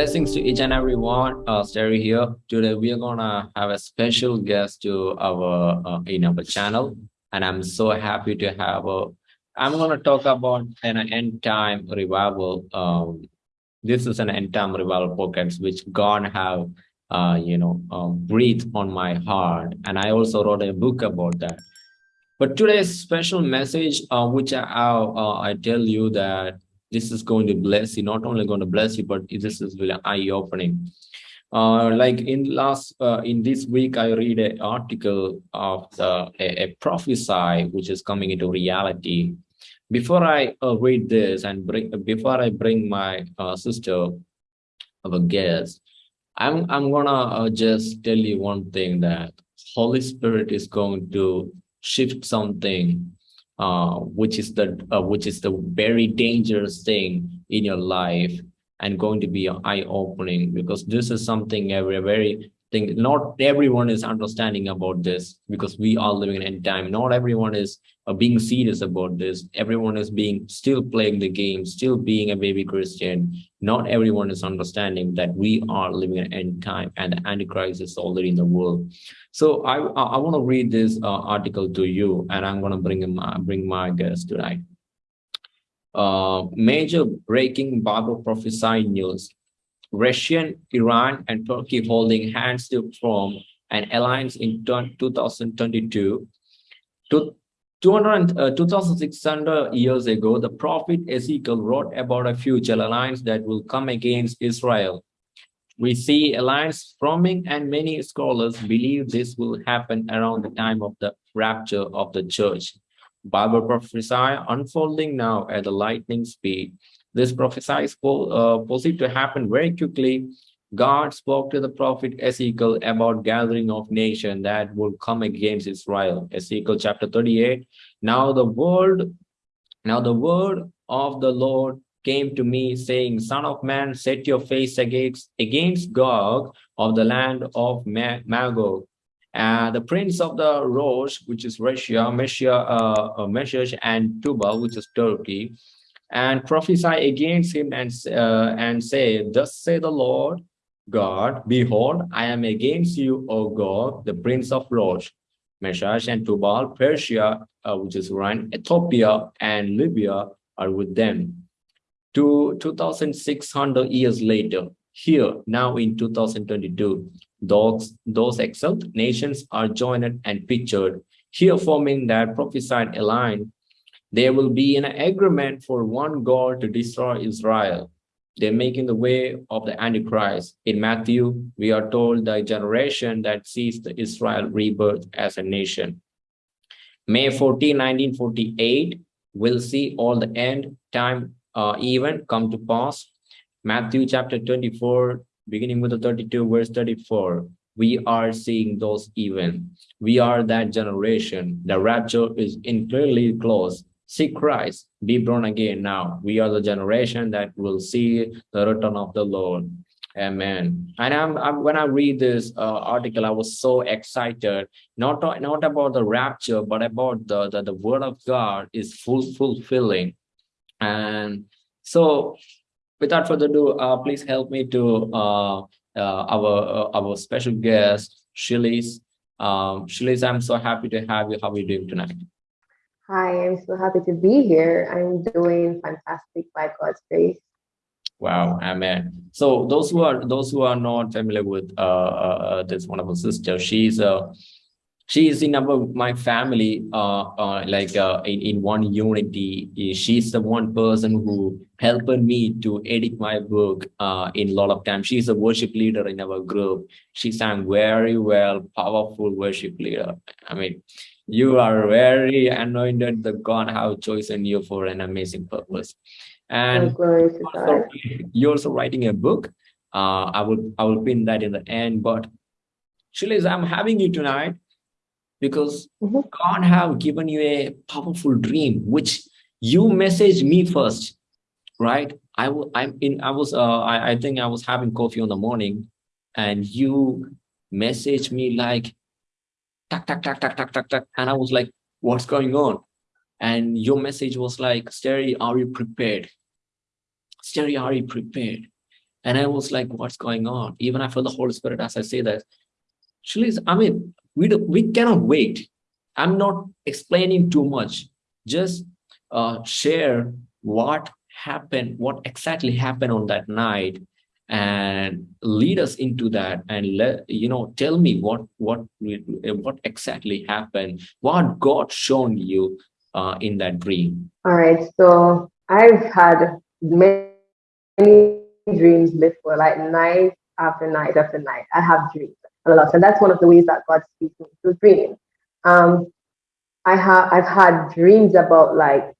Blessings to each and every one. Uh, Sterry here. Today we are gonna have a special guest to our uh, in our channel, and I'm so happy to have a. I'm gonna talk about an end time revival. Um, this is an end time revival podcast which God have, uh, you know, um, breathed on my heart, and I also wrote a book about that. But today's special message, uh, which I, uh, I tell you that this is going to bless you. Not only going to bless you but this is really eye-opening. Uh, like in last uh, in this week i read an article of the, a, a prophesy which is coming into reality. Before i uh, read this and bring before i bring my uh, sister of a guest i'm i'm gonna uh, just tell you one thing that holy spirit is going to shift something uh, which is the uh, which is the very dangerous thing in your life and going to be eye-opening because this is something every very thing not everyone is understanding about this because we are living in time not everyone is being serious about this. Everyone is being still playing the game still being a baby christian. Not everyone is understanding that we are living in end time and the antichrist is already in the world. So i i want to read this uh, article to you and i'm going to bring bring my guest tonight. Uh, major breaking bible prophesy news. Russian, Iran, and Turkey holding hands to form an alliance in 2022. 200, uh, 2,600 years ago, the prophet Ezekiel wrote about a future alliance that will come against Israel. We see alliance forming and many scholars believe this will happen around the time of the rapture of the church. Bible prophesy unfolding now at a lightning speed this prophecy is uh, posed to happen very quickly. God spoke to the prophet Ezekiel about gathering of nation that would come against Israel. Ezekiel chapter 38. Now the word, now the word of the Lord came to me saying, Son of man, set your face against, against Gog of the land of Magog. And the prince of the Rosh, which is Russia, Messia, uh, uh, and Tubal, which is Turkey, and prophesy against him and, uh, and say, Thus say the Lord Gog, Behold, I am against you, O God, the prince of Rosh, Meshech and Tubal, Persia, uh, which is Iran, Ethiopia, and Libya are with them. To 2,600 years later, here, now in 2022, those, those exiled nations are joined and pictured, here forming that prophesied alliance there will be an agreement for one God to destroy Israel. They're making the way of the Antichrist. In Matthew, we are told the generation that sees the Israel rebirth as a nation. May 14, 1948 will see all the end time uh, event come to pass. Matthew chapter 24, beginning with the 32 verse 34 we are seeing those events. We are that generation. The rapture is incredibly close seek Christ, be born again now. We are the generation that will see the return of the Lord. Amen. And I'm, I'm when I read this uh, article, I was so excited, not, not about the rapture, but about the, the, the word of God is full fulfilling. And so without further ado, uh, please help me to uh, uh, our uh, our special guest, Shilis. Um, Shilis, I'm so happy to have you. How are you doing tonight? Hi, I'm so happy to be here. I'm doing fantastic by God's grace. Wow, amen. So those who are those who are not familiar with uh, uh, uh this wonderful sister, she's uh, she is in our my family uh, uh like uh, in, in one unity she's the one person who helped me to edit my book uh, in a lot of time she's a worship leader in our group she sang very well powerful worship leader i mean you are very anointed the god have chosen you for an amazing purpose. And also, you're also writing a book. Uh, i will i will pin that in the end but Shilis, i'm having you tonight because mm -hmm. god have given you a powerful dream which you message me first right? I will i'm in i was uh I, I think i was having coffee in the morning and you message me like tuck, tuck, tuck, tuck, tuck, tuck, tuck. And I was like, what's going on? And your message was like, Sterry, are you prepared? Sterry, are you prepared? And I was like, what's going on? Even I felt the Holy Spirit as I say that. Actually, I mean, we, do, we cannot wait. I'm not explaining too much. Just uh, share what happened, what exactly happened on that night and lead us into that and let you know tell me what what what exactly happened what god shown you uh, in that dream. All right so i've had many dreams before like night after night after night. I have dreams a lot and that's one of the ways that god speaks me through dreams um i have i've had dreams about like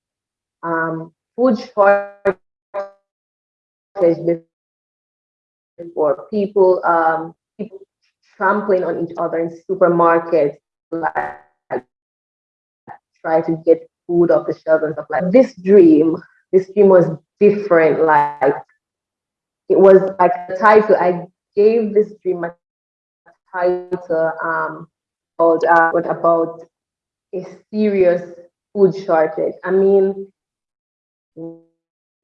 um food shortage for people um, people trampling on each other in supermarkets, like try to get food off the shelves and stuff like this dream. This dream was different. Like it was like the title. I gave this dream a title um, called uh, about a serious food shortage. I mean,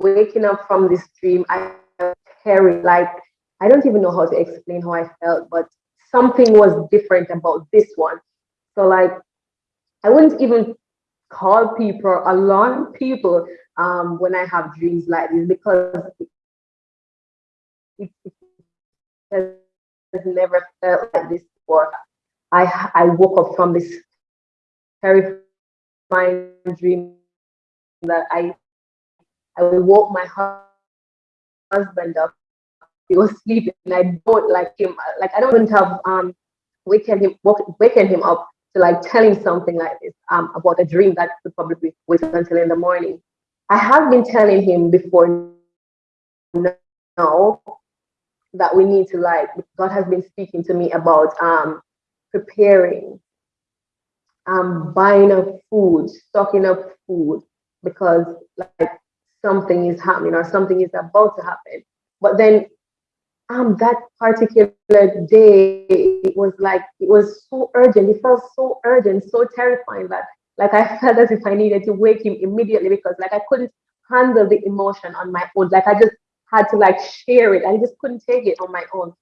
waking up from this dream, I carry like I don't even know how to explain how I felt, but something was different about this one. So like, I wouldn't even call people, alarm people um, when I have dreams like this because it, it has never felt like this before. I I woke up from this terrifying dream that I I woke my husband up he was sleeping and I don't like him like I don't have um waken him waken him up to like tell him something like this um about a dream that could probably wait until in the morning. I have been telling him before now that we need to like God has been speaking to me about um preparing um buying up food, stocking up food because like something is happening or something is about to happen. But then um, that particular day, it was like, it was so urgent. It felt so urgent, so terrifying that like I felt as if I needed to wake him immediately because like I couldn't handle the emotion on my own. Like I just had to like share it. I just couldn't take it on my own.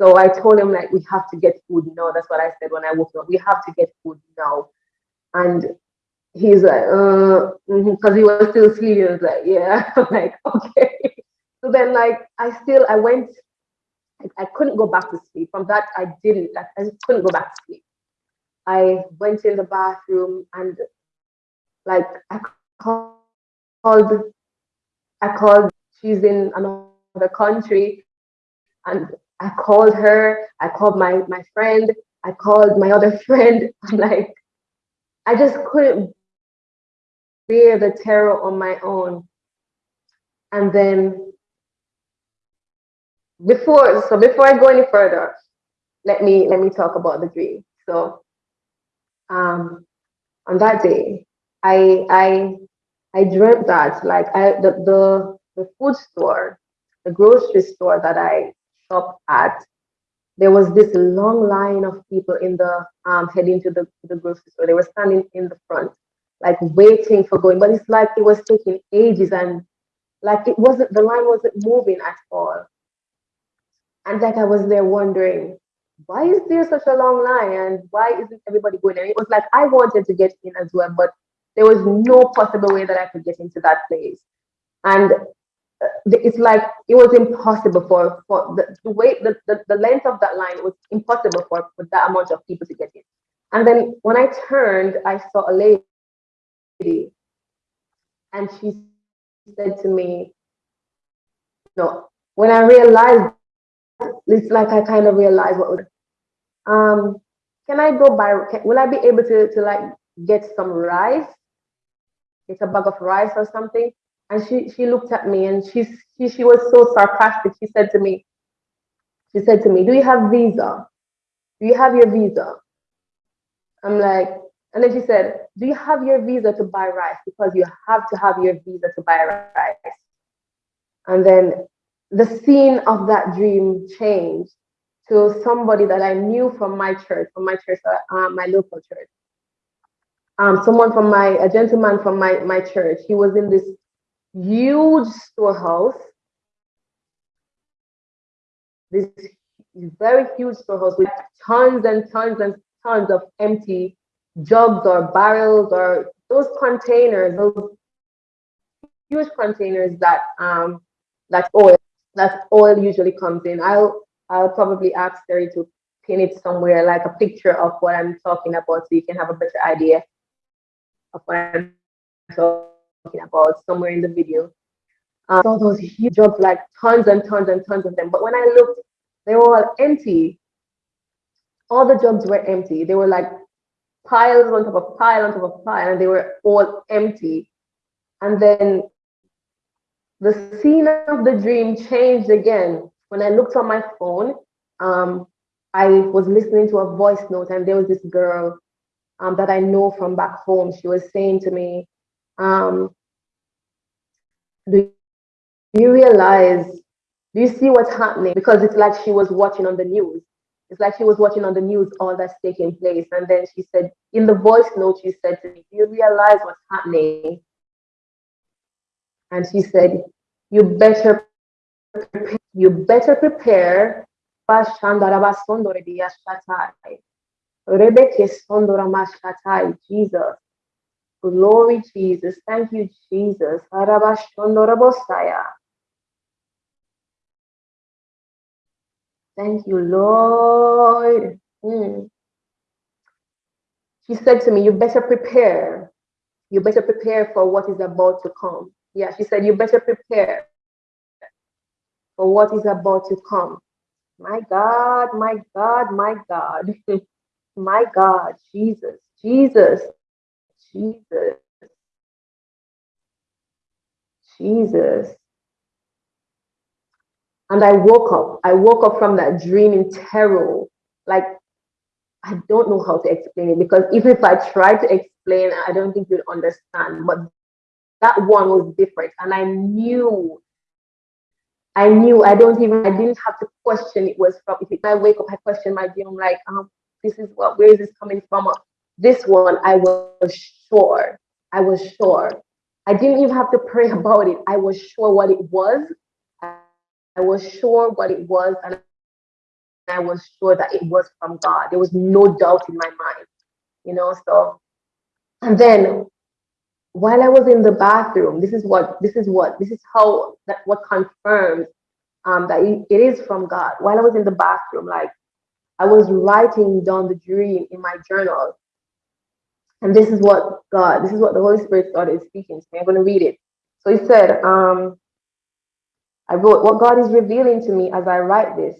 So I told him like, we have to get food now. That's what I said when I woke up. We have to get food now. And he's like, uh, because mm-hmm, he was still sleeping. I was like, yeah. I'm like, okay. So then like I still I went I couldn't go back to sleep. From that, I didn't. I just couldn't go back to sleep. I went in the bathroom and like I called, I called, she's in another country and I called her, I called my, my friend, I called my other friend. I'm like, I just couldn't bear the terror on my own. And then before so before I go any further, let me let me talk about the dream. So um on that day, I I I dreamt that like I the the, the food store, the grocery store that I shop at, there was this long line of people in the um heading to the, the grocery store. They were standing in the front, like waiting for going, but it's like it was taking ages and like it wasn't the line wasn't moving at all. And like I was there wondering, why is there such a long line and why isn't everybody going And It was like I wanted to get in as well, but there was no possible way that I could get into that place. And uh, it's like it was impossible for for the, the way the, the, the length of that line was impossible for, for that amount of people to get in. And then when I turned, I saw a lady and she said to me, no, when I realized it's like I kind of realized what would, um, can I go buy, can, will I be able to, to like get some rice? It's a bag of rice or something. And she, she looked at me and she, she, she was so sarcastic. She said to me, she said to me, do you have visa? Do you have your visa? I'm like, and then she said, do you have your visa to buy rice? Because you have to have your visa to buy rice. And then the scene of that dream changed to somebody that I knew from my church, from my church, uh, my local church. Um, someone from my, a gentleman from my, my church. He was in this huge storehouse this very huge storehouse with tons and tons and tons of empty jugs or barrels or those containers, those huge containers that um that oil that oil usually comes in. I'll I'll probably ask Terry to pin it somewhere like a picture of what I'm talking about so you can have a better idea of what I'm talking about somewhere in the video. Um, all those huge jugs, like tons and tons and tons of them. But when I looked, they were all empty. All the jobs were empty. They were like piles on top of pile on top of pile, and they were all empty. And then the scene of the dream changed again. When I looked on my phone, um, I was listening to a voice note, and there was this girl um, that I know from back home. She was saying to me, um, Do you realize, do you see what's happening? Because it's like she was watching on the news. It's like she was watching on the news all that's taking place. And then she said, in the voice note, she said to me, Do you realize what's happening? And she said, You better you better prepare Jesus. Glory, Jesus. Thank you, Jesus. Thank you, Lord. Mm. She said to me, You better prepare. You better prepare for what is about to come. Yeah, she said, You better prepare for what is about to come. My God, my God, my God, my God, Jesus, Jesus, Jesus, Jesus. And I woke up. I woke up from that dream in terror. Like, I don't know how to explain it because even if I try to explain, I don't think you'd understand. But that one was different. And I knew I knew I don't even I didn't have to question it was from if I wake up, I question my dream, like, um, this is what where is this coming from? This one I was sure. I was sure. I didn't even have to pray about it. I was sure what it was. I was sure what it was, and I was sure that it was from God. There was no doubt in my mind, you know. So, and then while I was in the bathroom, this is what this is what this is how that what confirms um, that it, is from God. While I was in the bathroom, like I was writing down the dream in my journal, and this is what God, this is what the Holy Spirit started speaking to me. I'm going to read it. So He said, um, I wrote what God is revealing to me as I write this.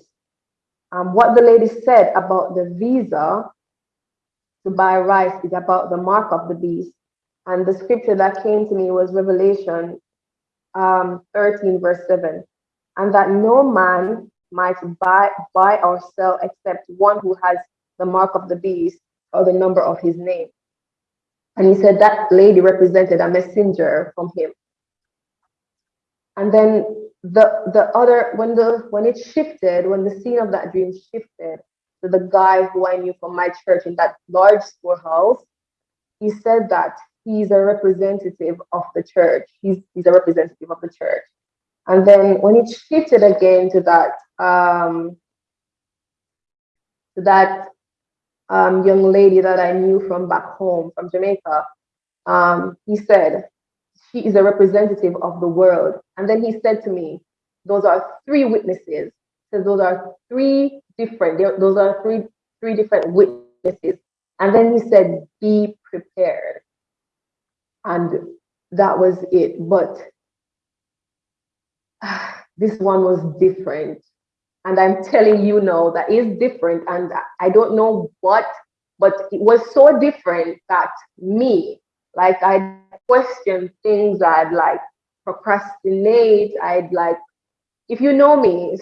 Um, what the lady said about the visa to buy rice is about the mark of the beast. And the scripture that came to me was Revelation um, 13, verse 7. And that no man might buy, buy or sell except one who has the mark of the beast or the number of his name. And he said that lady represented a messenger from him. And then the the other when the when it shifted, when the scene of that dream shifted to the guy who I knew from my church in that large storehouse, he said that he's a representative of the church. He's he's a representative of the church. And then when it shifted again to that um, to that um, young lady that I knew from back home from Jamaica, um, he said, she is a representative of the world. And then he said to me, those are three witnesses. Says those are three different, those are three, three different witnesses. And then he said, be prepared. And that was it. But uh, this one was different. And I'm telling you now that is different. And I don't know what, but it was so different that me, like I question things, I'd like procrastinate, I'd like, if you know me,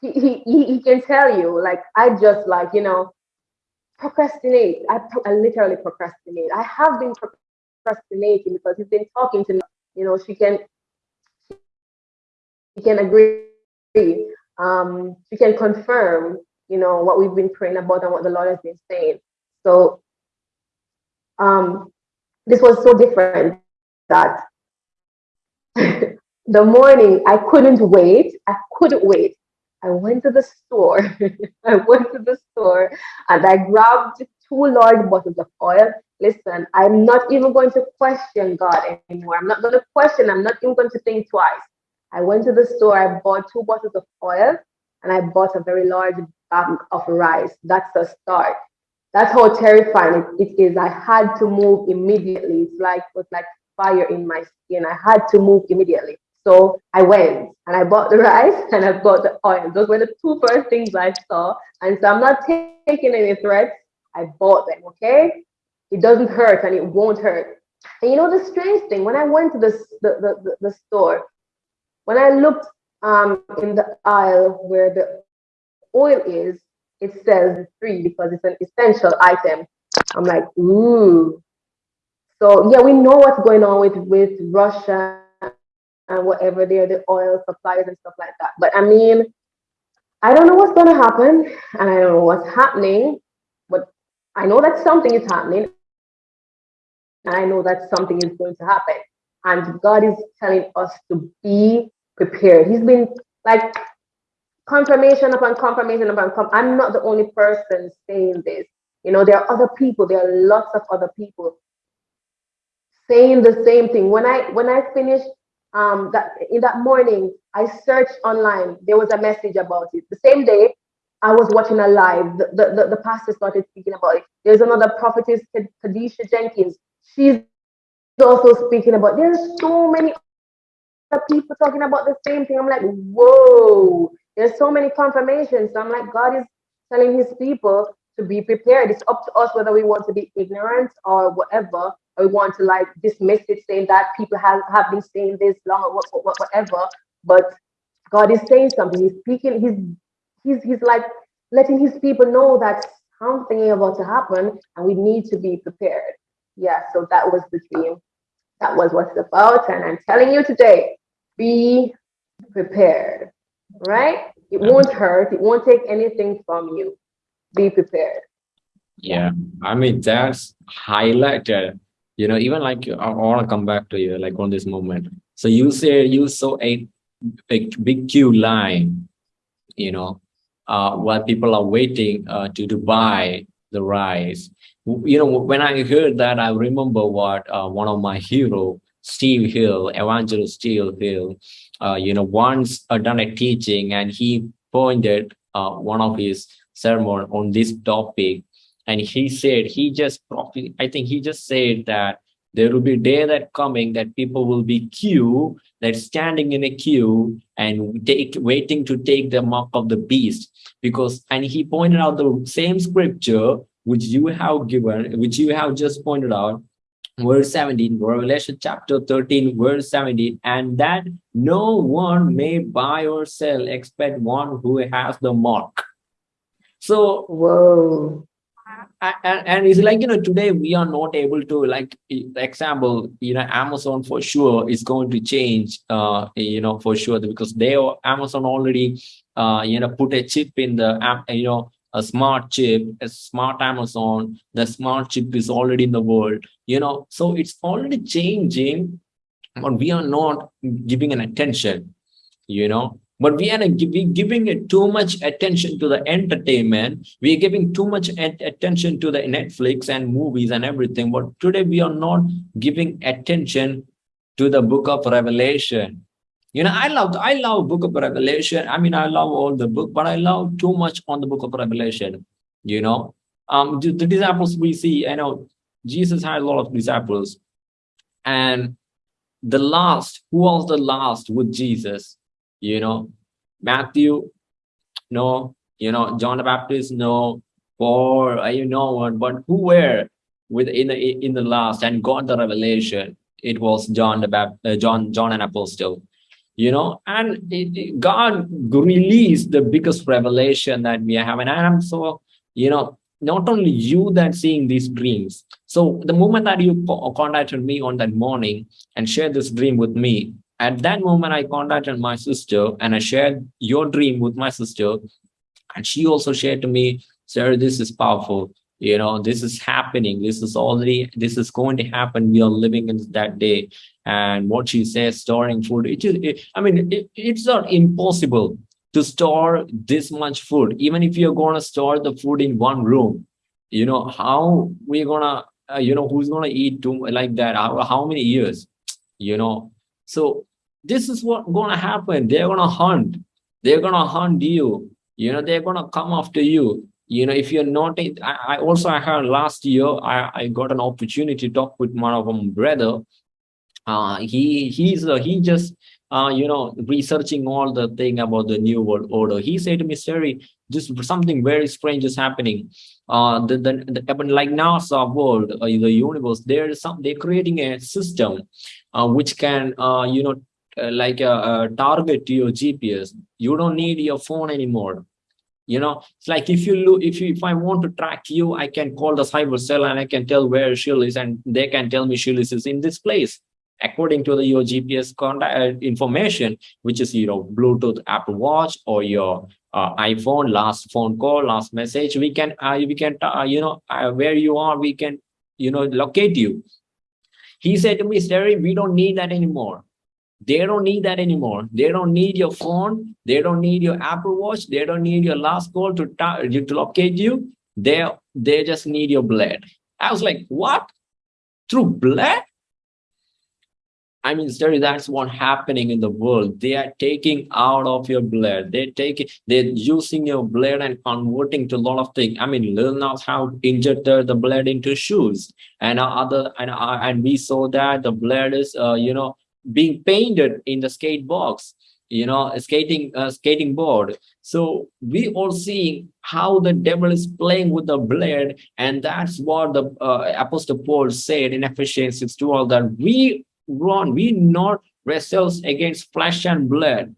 he, he, he can tell you, like, I just like, you know, procrastinate. I, I literally procrastinate. I have been procrastinating because he's been talking to me, you know, she can, she can agree, um, she can confirm, you know, what we've been praying about and what the Lord has been saying. So um, this was so different that the morning I couldn't wait. I couldn't wait. I went to the store. I went to the store and I grabbed two large bottles of oil. Listen, I'm not even going to question God anymore. I'm not going to question. I'm not even going to think twice. I went to the store. I bought two bottles of oil and I bought a very large bag of rice. That's a start. That's how terrifying it, it is. I had to move immediately. It's like it was like fire in my skin. I had to move immediately. So I went and I bought the rice and I bought the oil. Those were the two first things I saw. And so I'm not taking any threats. I bought them, okay? It doesn't hurt and it won't hurt. And you know the strange thing, when I went to the, the, the, the store, when I looked um, in the aisle where the oil is, it says free because it's an essential item. I'm like, ooh. So yeah, we know what's going on with, with Russia and whatever they're the oil suppliers and stuff like that. But I mean, I don't know what's going to happen and I don't know what's happening, but I know that something is happening I know that something is going to happen. And God is telling us to be prepared. He's been like confirmation upon confirmation upon com I'm not the only person saying this. You know, there are other people, there are lots of other people saying the same thing. When I when I finished um, that in that morning, I searched online. There was a message about it. The same day, I was watching a live. The, the, the, the pastor started speaking about it. There's another prophetess, Kadisha Jenkins. She's also speaking about. There's so many other people talking about the same thing. I'm like, whoa. There's so many confirmations. So I'm like, God is telling His people to be prepared. It's up to us whether we want to be ignorant or whatever we want to like dismiss it, saying that people have, have been saying this long or what whatever. But God is saying something. He's speaking. He's he's he's like letting his people know that something is about to happen, and we need to be prepared. Yeah. So that was the dream. That was what it's about, and I'm telling you today, be prepared. Right? It won't hurt. It won't take anything from you. Be prepared. Yeah, I mean that's highlighted you know even like i want to come back to you like on this moment so you say you saw a, a big queue line you know uh while people are waiting uh to, to buy the rice you know when i heard that i remember what uh, one of my hero steve hill evangelist steve hill uh, you know once uh, done a teaching and he pointed uh, one of his sermon on this topic. And he said he just i think he just said that there will be day that coming that people will be queue that standing in a queue and take waiting to take the mark of the beast. Because and he pointed out the same scripture which you have given which you have just pointed out verse 17 revelation chapter 13 verse 17 and that no one may buy or sell except one who has the mark. So whoa. and, and it's like you know today we are not able to like example you know amazon for sure is going to change uh you know for sure because they amazon already uh you know put a chip in the app you know a smart chip a smart amazon the smart chip is already in the world you know? So it's already changing but we are not giving an attention you know? But we are giving it too much attention to the entertainment we're giving too much attention to the netflix and movies and everything but today we are not giving attention to the book of revelation you know i love i love book of revelation. I mean i love all the book but i love too much on the book of revelation you know? Um the, the disciples we see you know jesus had a lot of disciples. And the last who was the last with jesus? You know matthew no you know john the baptist no or you know what but who were with in the in the last and got the revelation? It was john the baptist uh, john john an apostle you know and it, god released the biggest revelation that we have and i'm so you know not only you that seeing these dreams so the moment that you contacted me on that morning and shared this dream with me at that moment, I contacted my sister and I shared your dream with my sister. And she also shared to me, sir, this is powerful. You know, this is happening. This is already, this is going to happen. We are living in that day. And what she says, storing food, it is, I mean, it, it's not impossible to store this much food. Even if you're going to store the food in one room you know how we're gonna uh, you know who's gonna eat too like that? How, how many years you know? So this is what gonna happen. They're gonna hunt. They're gonna hunt you. You know they're gonna come after you you know if you're not I, I also i heard last year i i got an opportunity to talk with one of my brother. Uh he he's uh, he just uh you know researching all the thing about the new world order. He said to me Sterry, just something very strange is happening. Uh the, the, the like nasa world uh, the universe there is some they're creating a system uh, which can uh you know uh, like a, a target to your gps you don't need your phone anymore you know it's like if you look if you if i want to track you i can call the cyber cell and i can tell where she is and they can tell me she is in this place according to the your gps contact uh, information which is you know bluetooth apple watch or your uh, iphone last phone call last message. We can uh, we can uh, you know uh, where you are we can you know locate you. He said to me Sterry, we don't need that anymore they don't need that anymore. They don't need your phone. They don't need your Apple Watch. They don't need your last call to, to locate you. They, they just need your blood. I was like, what? Through blood? I mean, Sterry, that's what happening in the world. They are taking out of your blood. They're taking, they're using your blood and converting to a lot of things. I mean, Lil Nas how injected the blood into shoes, and other, and uh, and we saw that the blood is, uh, you know, being painted in the skate box you know skating uh, skating board. So we all seeing how the devil is playing with the blood and that's what the uh, apostle paul said in ephesians 6 12 that we run we not wrestles against flesh and blood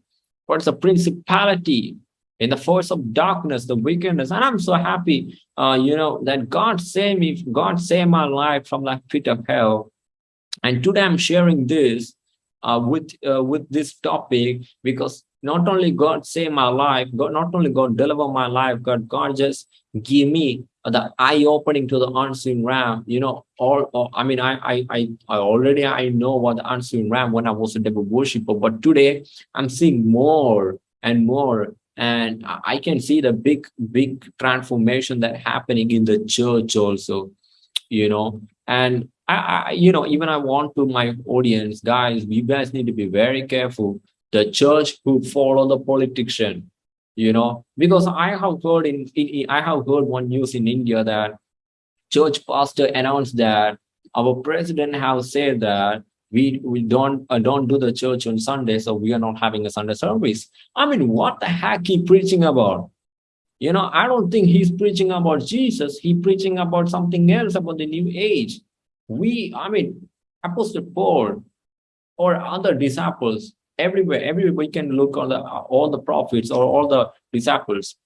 but it's a principality in the force of darkness the wickedness. And i'm so happy uh, you know that god saved me god saved my life from that pit of hell. And today i'm sharing this uh, with uh, with this topic because not only God save my life, God not only God deliver my life, God God just give me the eye opening to the unseen realm. You know, all, all I mean, I, I I I already I know what the unseen realm when I was a devil worshiper, but today I'm seeing more and more. And I can see the big, big transformation that happening in the church also, you know. And I, I, you know, even I want to my audience, guys, you guys need to be very careful. The church who follow the politician, you know, because I have heard in, in I have heard one news in India that church pastor announced that our president has said that we we don't uh, don't do the church on Sunday, so we are not having a Sunday service. I mean, what the heck he preaching about? You know, I don't think he's preaching about Jesus. He preaching about something else about the new age we, I mean, Apostle Paul or other disciples, everywhere, everywhere can look on the all the prophets or all the disciples,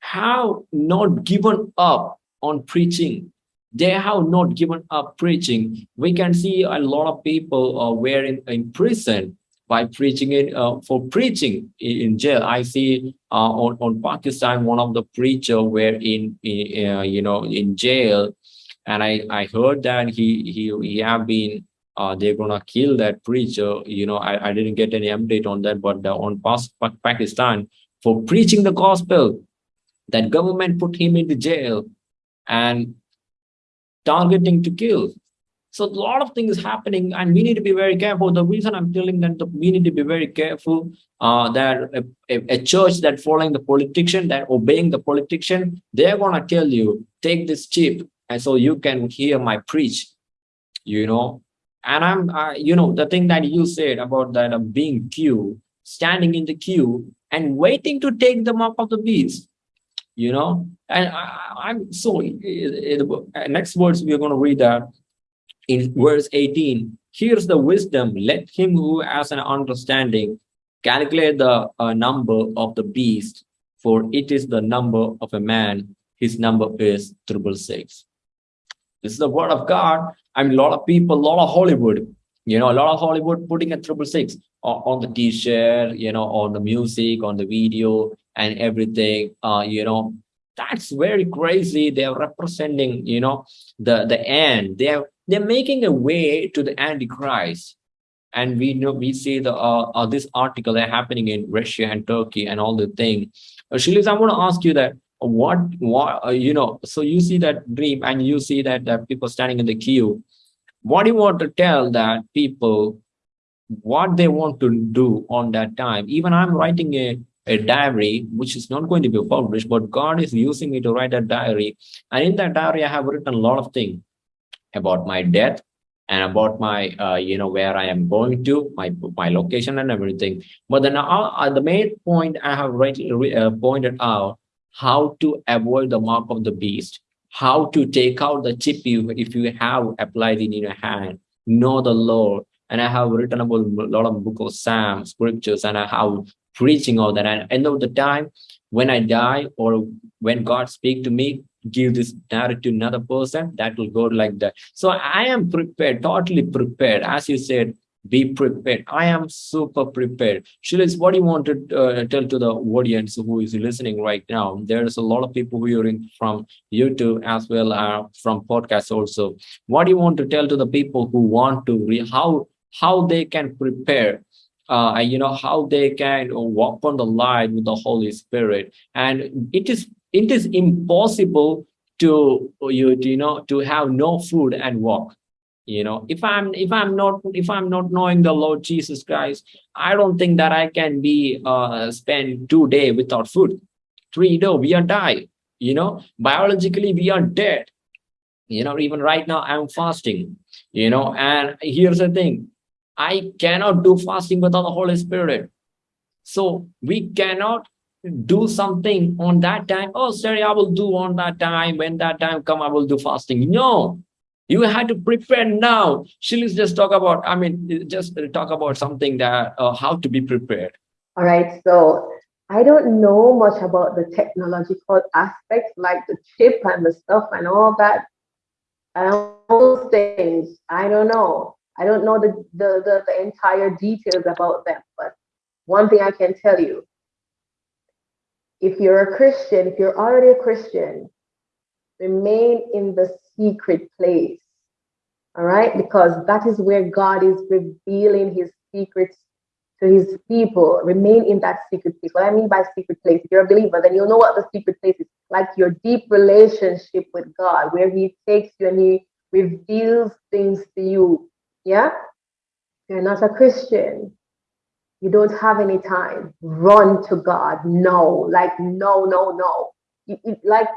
have not given up on preaching. They have not given up preaching. We can see a lot of people uh, were in, in prison by preaching it uh, for preaching in, jail. I see uh, on, on Pakistan, one of the preacher were in, in uh, you know, in jail and I I heard that he he he have been uh, they're gonna kill that preacher. You know, I, I didn't get any update on that, but uh, on past Pakistan for preaching the gospel, that government put him into jail and targeting to kill. So a lot of things happening, and we need to be very careful. The reason I'm telling that the, we need to be very careful uh, that a, a, a, church that following the politician, that obeying the politician, they're gonna tell you take this chip, and so you can hear my preach you know. And i'm you know the thing that you said about that uh, being queue standing in the queue and waiting to take the mark of the beast you know. And I, am so uh, next words we're going to read that in verse 18 here's the wisdom. Let him who has an understanding calculate the uh, number of the beast for it is the number of a man. His number is triple six this is the word of God. I mean, a lot of people, a lot of Hollywood, you know, a lot of Hollywood putting a triple six on the t-shirt, you know, on the music, on the video and everything, uh, you know, that's very crazy. They're representing, you know, the, the end. They're, they're making a way to the Antichrist. and we know we see the uh, uh, this article that happening in Russia and Turkey and all the thing. Uh, Shilis, I want to ask you that what what uh, you know. So you see that dream and you see that that people standing in the queue. What do you want to tell that people what they want to do on that time? Even I'm writing a a diary which is not going to be published, but God is using me to write a diary, and in that diary I have written a lot of things about my death and about my uh, you know where i am going to my my location and everything but then uh, uh, the main point i have rightly uh, pointed out how to avoid the mark of the beast how to take out the chip you if you have applied in your hand. Know the lord. And i have written about a lot of book of psalm scriptures and i have preaching all that. And end of the time when i die or when god speak to me give this narrative to another person that will go like that. So i am prepared totally prepared. As you said be prepared. I am super prepared. Shilis, what do you want to uh, tell to the audience who is listening right now? There's a lot of people in from youtube as well as from podcasts also. What do you want to tell to the people who want to re- how how they can prepare uh, you know how they can walk on the line with the holy spirit? And it is it is impossible to you you know to have no food and walk you know if i'm if i'm not if i'm not knowing the lord jesus christ i don't think that i can be uh spend two day without food three day we are die you know biologically we are dead you know even right now i'm fasting you know and here's the thing i cannot do fasting without the holy spirit so we cannot do something on that time. Oh, sorry, I will do on that time. When that time come, I will do fasting. No, you had to prepare now. She'll just talk about, I mean, just talk about something that, uh, how to be prepared. All right. So I don't know much about the technological aspects like the chip and the stuff and all that. And all those things. I don't know. I don't know the, the, the, the entire details about them. But one thing I can tell you, if you're a Christian, if you're already a Christian, remain in the secret place. All right? Because that is where God is revealing his secrets to his people. Remain in that secret place. What I mean by secret place, if you're a believer, then you'll know what the secret place is like your deep relationship with God, where he takes you and he reveals things to you. Yeah? You're not a Christian, you don't have any time. Run to God. No, like, no, no, no. You, you, like,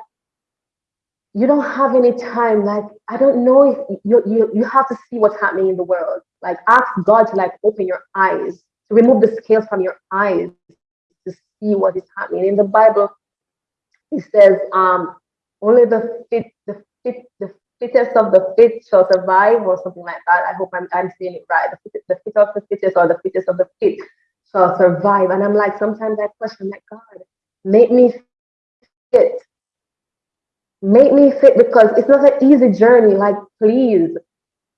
you don't have any time. Like, I don't know if you, you, you have to see what's happening in the world. Like, ask God to, like, open your eyes, to remove the scales from your eyes to see what is happening. In the Bible, it says, um, only the fit, the fit, the fittest of the fit shall survive, or something like that. I hope I'm, I'm saying it right. The, fit, the fit of the fittest, or the fittest of the fit shall survive. And I'm like, sometimes I question, like, God, make me fit. Make me fit because it's not an easy journey. Like, please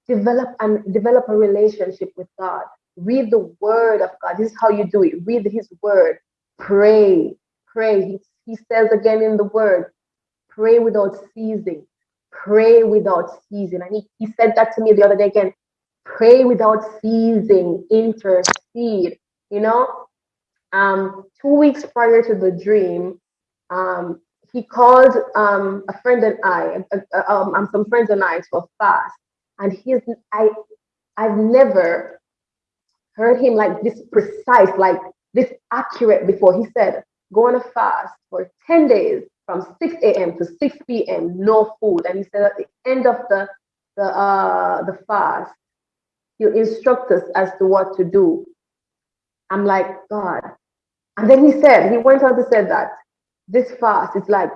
develop and develop a relationship with God. Read the word of God. This is how you do it. Read his word. Pray. Pray. He, he says again in the word, pray without ceasing pray without ceasing. And he, he said that to me the other day again pray without ceasing, intercede. You know, um, two weeks prior to the dream, um, he called um, a friend and I, uh, uh, um, some friends and I for fast. And he's, I, I've never heard him like this precise, like this accurate before. He said, go on a fast for 10 days from 6 a.m. to 6 p.m., no food. And he said at the end of the the uh the fast, he'll instruct us as to what to do. I'm like, God. And then he said, he went on to say that this fast is like,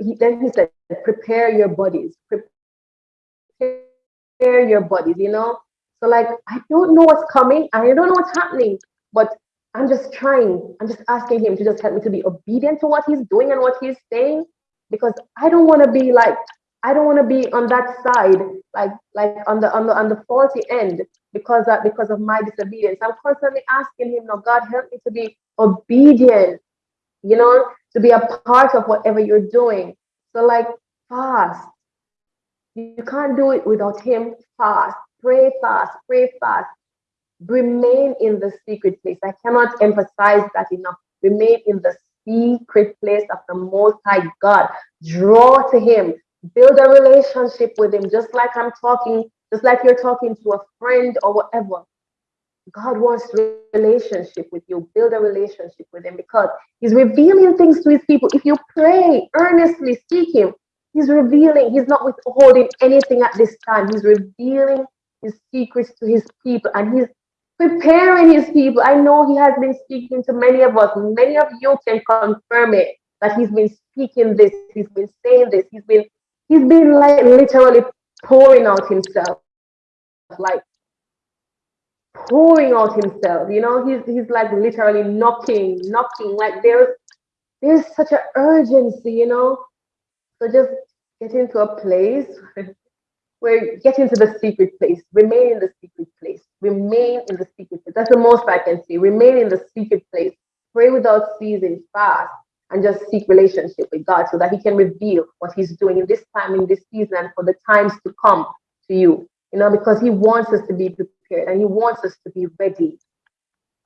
he, then he said, prepare your bodies, prepare your bodies, you know? So like, I don't know what's coming. I don't know what's happening, but I'm just trying, I'm just asking him to just help me to be obedient to what he's doing and what he's saying, because I don't want to be like, I don't want to be on that side, like like on the on the on the faulty end because of, because of my disobedience. I'm constantly asking him, no, God, help me to be obedient, you know, to be a part of whatever you're doing. So like fast. You can't do it without him. Fast. Pray fast. Pray fast. remain in the secret place. I cannot emphasize that enough. Remain in the secret place of the Most High God. Draw to Him. Build a relationship with Him, just like I'm talking, just like you're talking to a friend or whatever. God wants relationship with you. Build a relationship with Him because He's revealing things to His people. If you pray earnestly, seek Him, He's revealing. He's not withholding anything at this time. He's revealing His secrets to His people and He's preparing His people. I know He has been speaking to many of us. Many of you can confirm it that He's been speaking this. He's been saying this. He's been He's been like literally pouring out Himself, like pouring out himself. You know, he's he's like literally knocking, knocking. Like there's there's such an urgency, you know. So just get into a place where get into the secret place, remain in the secret place, remain in the secret place. That's the most I can say. Remain in the secret place, pray without ceasing, fast, and just seek relationship with God so that He can reveal what He's doing in this time, in this season, and for the times to come to you. You know, because He wants us to be prepared and he wants us to be ready.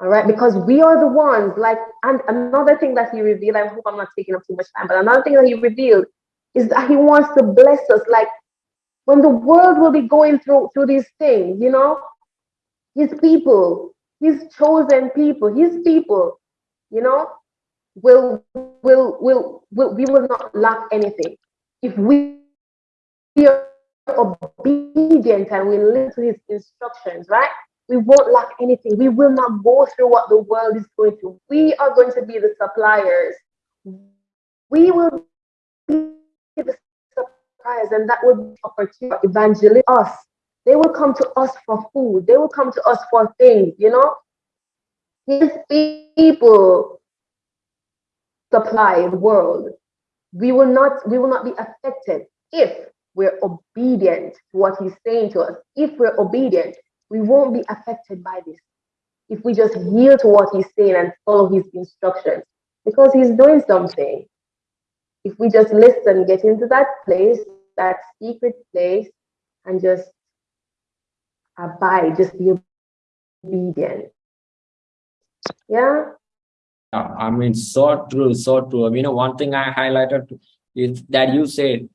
All right, because we are the ones, like, and another thing that he revealed, I hope I'm not taking up too much time, but another thing that he revealed is that he wants to bless us. Like, when the world will be going through through these things, you know, his people, his chosen people, his people, you know, will will will, will we will not lack anything if we are obedient and we listen to his instructions, right? We won't lack anything. We will not go through what the world is going through. We are going to be the suppliers. We will be the suppliers, and that will be opportunity evangelize us. They will come to us for food. They will come to us for things, you know. His people supply the world. We will not, we will not be affected if we're obedient to what he's saying to us, if we're obedient, we won't be affected by this. If we just yield to what he's saying and follow his instructions, because he's doing something. If we just listen, get into that place, that secret place, and just abide, just be obedient. Yeah. I mean, so true, so true. I mean, one thing I highlighted is that you said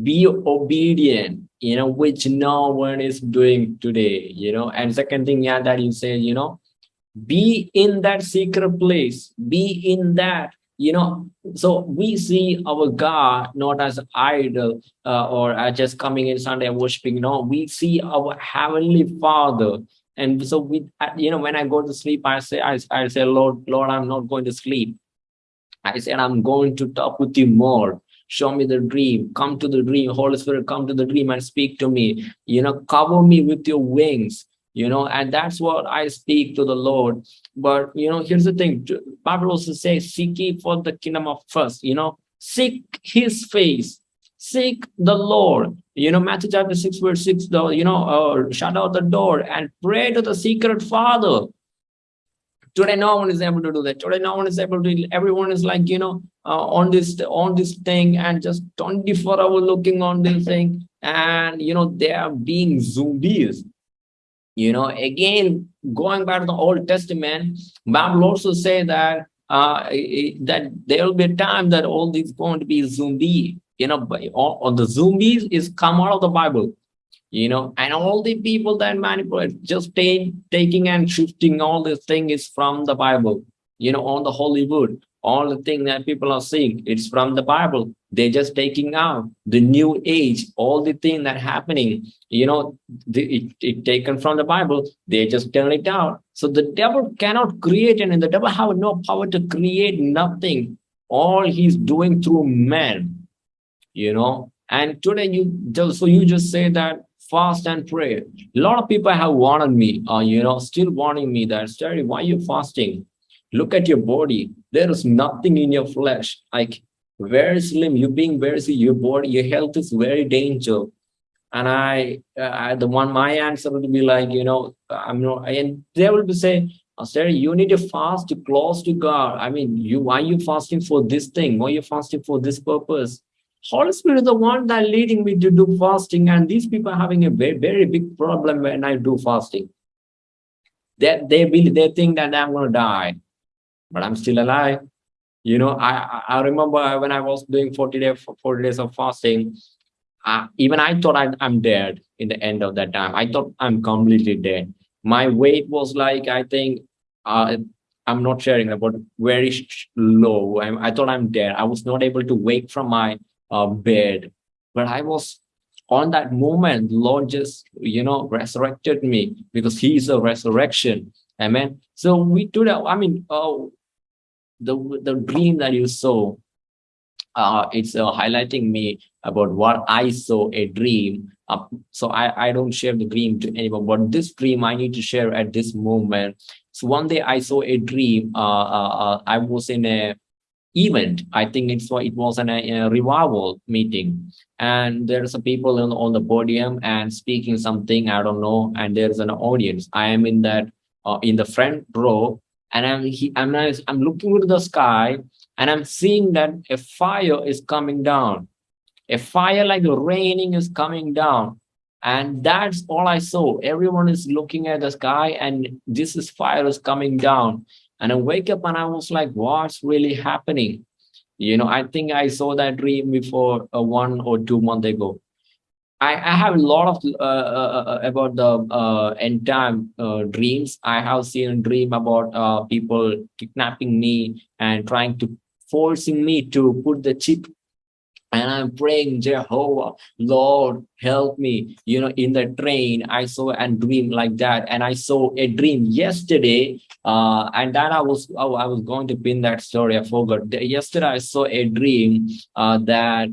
be obedient you know which no one is doing today you know. And second thing yeah that you say you know be in that secret place be in that you know. So we see our god not as idol uh, or uh, just coming in sunday worshiping no. We see our heavenly father. And so we uh, you know when i go to sleep i say I, I say lord lord i'm not going to sleep. I said i'm going to talk with you more show me the dream. Come to the dream. Holy spirit come to the dream and speak to me. You know cover me with your wings you know and that's what i speak to the lord. But you know here's the thing. Bible also says seek ye for the kingdom of first you know. Seek his face. Seek the lord. You know matthew chapter 6 verse 6 though you know uh, shut out the door and pray to the secret father today no one is able to do that. Today no one is able to everyone is like you know uh, on this on this thing and just 24 hour looking on this thing. And you know they are being zombies you know again going back to the old testament bible also say that uh that there will be a time that all these going to be zombie you know all, all the zombies is come out of the bible you know and all the people that manipulate just take, taking and shifting all this thing is from the bible you know on the hollywood all the thing that people are seeing it's from the bible. They're just taking out the new age all the thing that happening you know the, it, it taken from the bible they just turn it out. So the devil cannot create and the devil have no power to create nothing. All he's doing through men you know. And today you just so you just say that fast and pray a lot of people have warned me uh, you know still warning me that Terry, why are you fasting look at your body there is nothing in your flesh like very slim you being very slim, your body your health is very danger and I, uh, I the one my answer would be like you know i'm not and they will be say Sarah, you need to fast close to God. I mean, you why are you fasting for this thing? Why are you fasting for this purpose? Holy Spirit is the one that leading me to do fasting, and these people are having a very, very big problem when I do fasting They, they, believe, they think that I'm going to die, but I'm still alive. You know, I, I remember when I was doing 40 days, 40 days of fasting, uh, even I thought I, I'm dead in the end of that time. I thought I'm completely dead. My weight was like, I think, uh, I'm not sharing about very low. I, I, thought I'm dead. I was not able to wake from my uh, bed, but I was on that moment. Lord just, you know, resurrected me because He is a resurrection. Amen. So we do that. I mean, oh, the the dream that you saw, uh, it's uh, highlighting me about what I saw a dream. Uh, so I, I don't share the dream to anyone, but this dream I need to share at this moment. So one day I saw a dream. Uh, uh, uh I was in a event. I think it's what it was an, a, revival meeting, and there's a people on, on the podium and speaking something. I don't know, and there's an audience. I am in that uh, in the front row, and I'm he, I'm I'm looking into the sky, and I'm seeing that a fire is coming down a fire like raining is coming down. And that's all I saw. Everyone is looking at the sky and this is fire is coming down. And I wake up and I was like, what's really happening? You know, I think I saw that dream before uh, one or two months ago. I, I have a lot of uh, uh, uh about the uh, end time uh, dreams. I have seen a dream about people kidnapping me and trying to forcing me to put the chip and I'm praying, Jehovah, Lord, help me. You know, in the train, I saw a dream like that, and I saw a dream yesterday. Uh, and then I was, oh, I was going to pin that story. I forgot. Yesterday, I saw a dream uh, that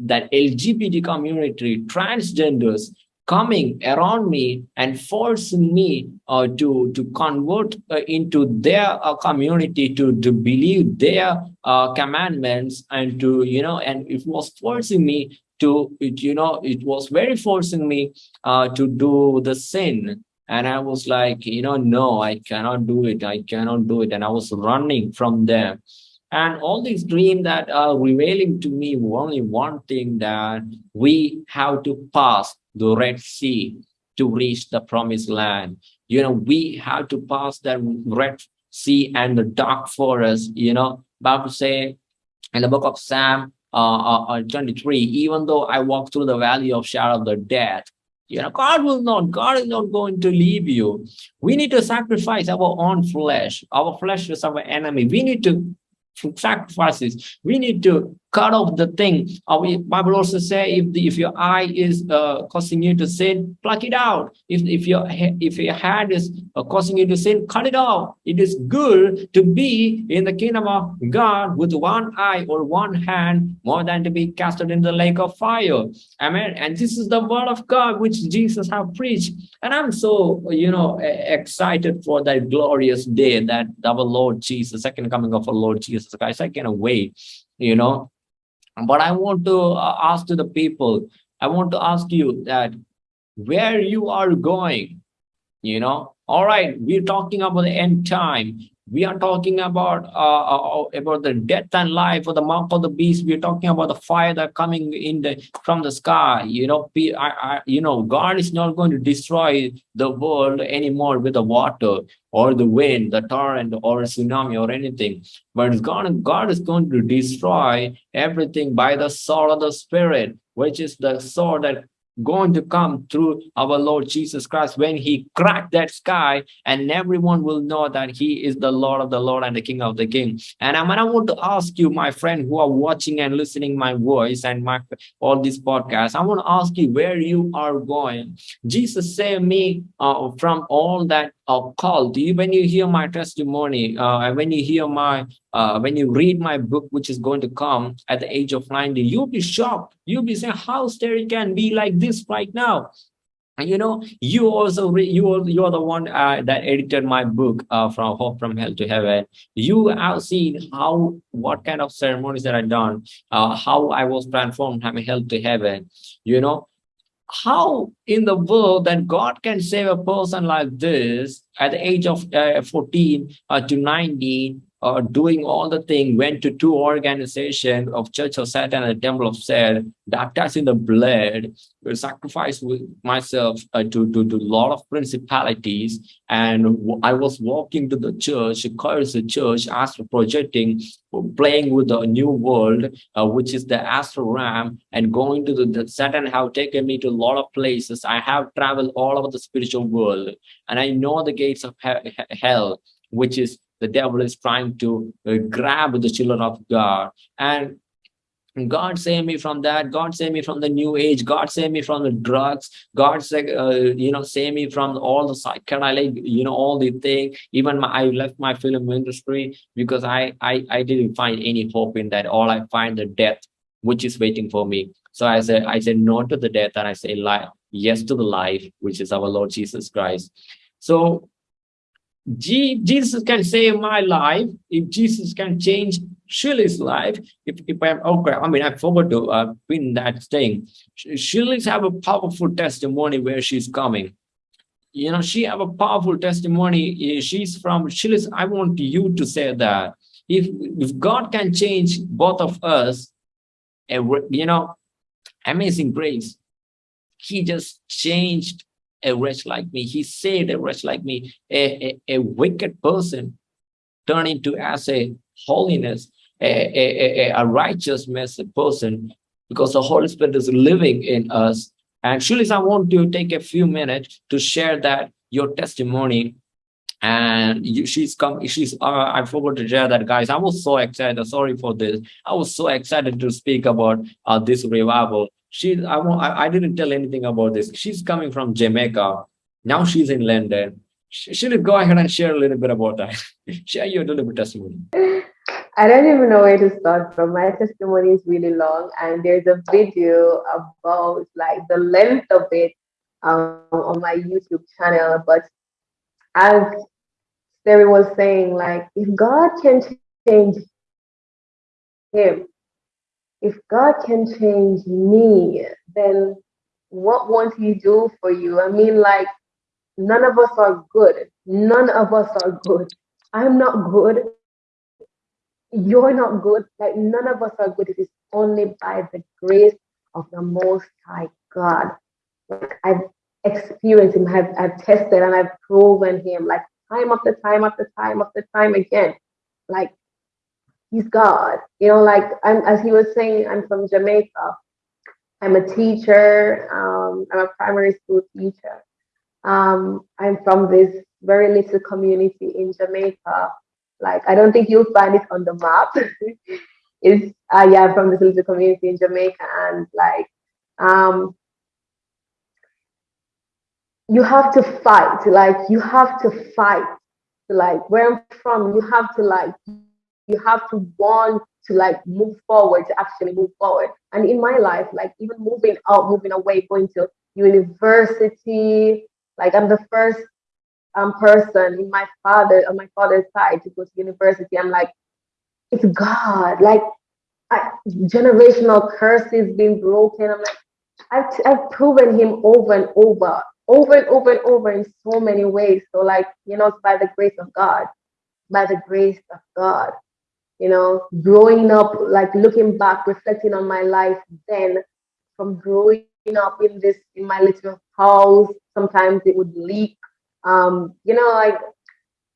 that LGBT community, transgenders, coming around me and forcing me uh, to to convert uh, into their uh, community to to believe their uh, commandments and to you know and it was forcing me to it, you know it was very forcing me uh, to do the sin. And i was like you know no i cannot do it. I cannot do it. And i was running from them. And all these dreams that are revealing to me only one thing that we have to pass the Red Sea to reach the promised land. You know, we have to pass that Red Sea and the dark forest, you know, Bible say in the book of Psalm uh, uh, uh 23, even though I walk through the valley of shadow of the death, you know, God will not, God is not going to leave you. We need to sacrifice our own flesh. Our flesh is our enemy. We need to sacrifices. We need to cut off the thing. Our Bible also say if the, if your eye is uh, causing you to sin, pluck it out. If if your if your hand is uh, causing you to sin, cut it off. It is good to be in the kingdom of God with one eye or one hand more than to be casted in the lake of fire. Amen. And this is the word of God which Jesus have preached. And I'm so you know excited for that glorious day that our Lord Jesus, second coming of our Lord Jesus Christ. I cannot wait. You know, but I want to uh, ask to the people, I want to ask you that where you are going, you know, all right, we're talking about the end time we are talking about uh, uh, uh, about the death and life or the mark of the beast. We're talking about the fire that coming in the from the sky. You know I, I, you know god is not going to destroy the world anymore with the water or the wind the torrent or tsunami or anything. But gonna god is going to destroy everything by the sword of the spirit which is the sword that going to come through our Lord Jesus Christ when he cracked that sky and everyone will know that he is the Lord of the Lord and the King of the King. And I, I want to ask you, my friend, who are watching and listening my voice and my all these podcasts, I want to ask you where you are going. Jesus saved me uh, from all that you when you hear my testimony uh, when you hear my uh, when you read my book which is going to come at the age of 90 you'll be shocked. You'll be saying how Terry can be like this right now? And you know you also you are you're the one uh, that edited my book uh, from hope from hell to heaven. You have seen how what kind of ceremonies that i done uh, how i was transformed from hell to heaven. You know how in the world that God can save a person like this at the age of uh, 14 uh, to 19 uh, doing all the thing, went to two organizations of Church of Satan and the Temple of Satan, baptized in the blood, sacrificed with myself uh, to, to, to a lot of principalities. And I was walking to the church, curse the church, astral projecting, playing with the new world, uh, which is the astral realm, and going to the, the Satan have taken me to a lot of places. I have traveled all over the spiritual world, and I know the gates of he hell, which is the devil is trying to uh, grab the children of God. And God save me from that. God save me from the new age. God save me from the drugs. God say, uh, you know, save me from all the psychedelic, you know, all the thing. Even my, I left my film industry because I, I, I didn't find any hope in that. All I find the death, which is waiting for me. So I said, I said no to the death and I say life, yes to the life, which is our Lord Jesus Christ. So Jesus can save my life, if Jesus can change Shirley's life, if, if I'm okay, I mean, I forgot to uh, pin that thing. Shirley's have a powerful testimony where she's coming. You know, she have a powerful testimony. She's from Shirley's. I want you to say that if, if God can change both of us, you know, amazing grace, he just changed a wretch like me. He saved a wretch like me, a, a, a wicked person turned into as a holiness, a, a, a, a righteous person, because the Holy Spirit is living in us. And Shalise, I want to take a few minutes to share that your testimony. And you, she's come she's uh, i forgot to share that guys. I was so excited. Sorry for this. I was so excited to speak about uh, this revival she I, won't, I, didn't tell anything about this. She's coming from jamaica. Now she's in london. She'll go ahead and share a little bit about that. Share your little bit testimony I don't even know where to start from. My testimony is really long, and there's a video about like the length of it um, on my YouTube channel. But as Terry was saying, like, if God can change him, if God can change me, then what won't he do for you? I mean, like, none of us are good. None of us are good. I'm not good. You're not good. Like, none of us are good. It is only by the grace of the Most High God. Like, I've experienced Him, I've, I've tested and I've proven Him, like, time after time after time after time again. Like, he's God. You know, like I'm, as he was saying, I'm from Jamaica. I'm a teacher. Um, I'm a primary school teacher. Um, I'm from this very little community in Jamaica. Like I don't think you'll find it on the map. it's uh, yeah, I'm from this little community in Jamaica, and like um, you have to fight. Like you have to fight. Like where I'm from, you have to like you have to want to like move forward to actually move forward. And in my life like even moving out moving away going to university like i'm the first um, person in my father on my father's side to go to university. I'm like it's god. Like I, generational curses being broken. I'm like I've, I've proven him over and over over and over and over in so many ways. So like you know it's by the grace of god. By the grace of god you know, growing up, like looking back, reflecting on my life then from growing up in this, in my little house, sometimes it would leak. Um, you know, like,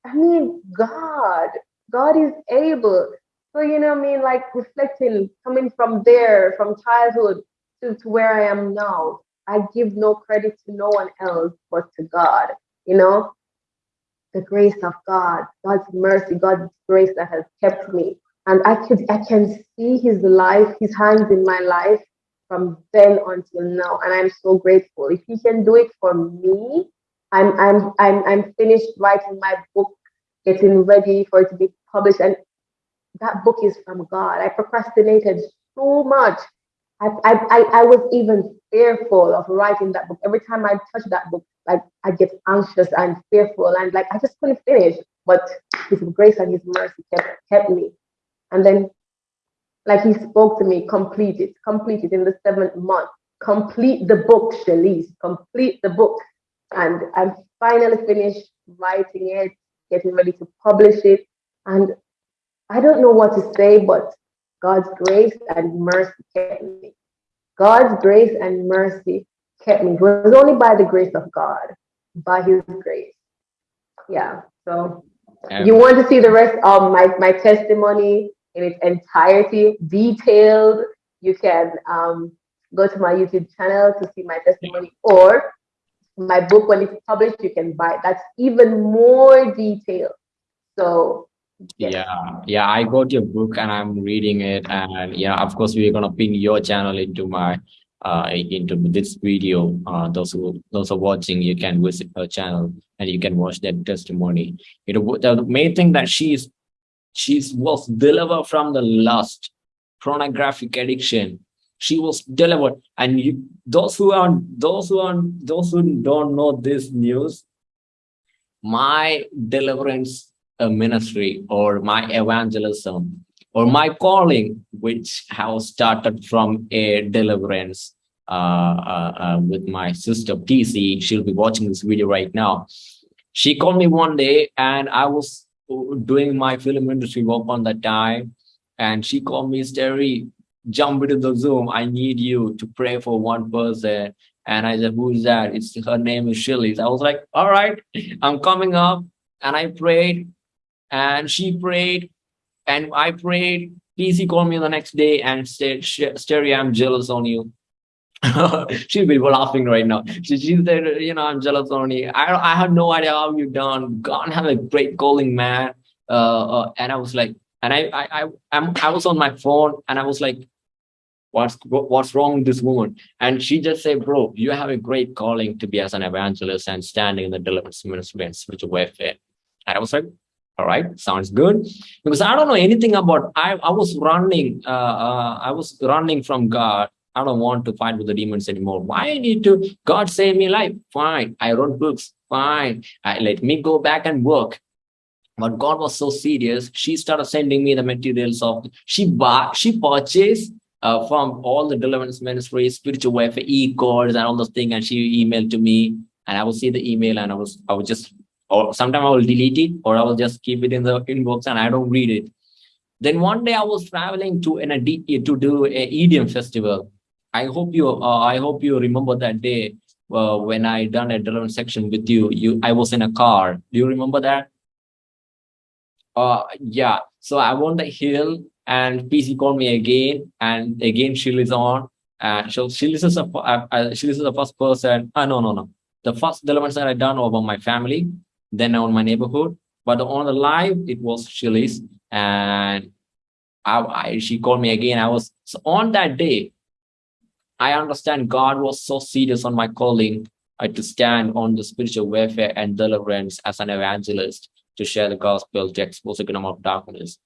I mean, God, God is able. So, you know I mean? Like reflecting, coming from there, from childhood to, to where I am now, I give no credit to no one else but to God, you know? The grace of God, God's mercy, God's grace that has kept me. And I could I can see his life, his hands in my life from then until now. And I'm so grateful. If he can do it for me, I'm I'm I'm I'm finished writing my book, getting ready for it to be published. And that book is from God. I procrastinated so much. I, I, I was even fearful of writing that book. Every time I touch that book, like I get anxious and fearful and like I just couldn't finish. But his grace and his mercy kept kept me. And then like he spoke to me, complete it, complete it in the seventh month. Complete the book, Shalise, complete the book. And I'm finally finished writing it, getting ready to publish it. And I don't know what to say, but God's grace and mercy kept me. God's grace and mercy kept me. It was only by the grace of God, by His grace. Yeah. So um, you want to see the rest of my, my testimony in its entirety, detailed, you can um, go to my YouTube channel to see my testimony or my book when it's published, you can buy it. That's even more detailed. So yeah. Yeah i got your book and i'm reading it and yeah of course we're gonna pin your channel into my uh into this video. Uh those who those are watching you can visit her channel and you can watch that testimony. You know the main thing that she's she's was delivered from the lust pornographic addiction. She was delivered and you, those who are those who are those who don't know this news my deliverance ministry or my evangelism or my calling which has started from a deliverance uh, uh, uh with my sister TC she'll be watching this video right now she called me one day and I was uh, doing my film industry work on that time and she called me Terry jump into the Zoom. I need you to pray for one person. And I said, who is that? It's her name is Shirley. I was like, all right, I'm coming up. And I prayed and she prayed and I prayed. PC called me the next day and said, Sterry, I'm jealous on you. She'll be laughing right now. She, she said, you know, I'm jealous on you. I, I had no idea how you done. God have a great calling, man. Uh, uh, and I was like, and I, I, I, I'm, I was on my phone and I was like, what's what's wrong with this woman and she just said bro you have a great calling to be as an evangelist and standing in the deliverance ministry and spiritual warfare and i was like all right? Sounds good. Because i don't know anything about i i was running uh, uh, i was running from god. I don't want to fight with the demons anymore. Why i need to god save me life? Fine. I wrote books. Fine. I, let me go back and work. But god was so serious she started sending me the materials of she bought she purchased uh, from all the deliverance ministries, spiritual warfare, e-course and all those things. And she emailed to me. And I will see the email and I was, I was just, or sometimes I will delete it or I will just keep it in the inbox and I don't read it. Then one day I was traveling to an, to do a EDM festival. I hope you, uh, I hope you remember that day uh, when I done a deliverance section with you, you, I was in a car. Do you remember that? Uh, yeah. So I won the hill and PC called me again, and again she is on. And so she listens a, uh, uh, she listens the first person. Uh, no, no, no. The first elements that I done over my family, then on my neighborhood. But on the live, it was Shirley's, and I, I, she called me again. I was so on that day. I understand God was so serious on my calling uh, to stand on the spiritual warfare and deliverance as an evangelist to share the gospel to expose the kingdom of darkness.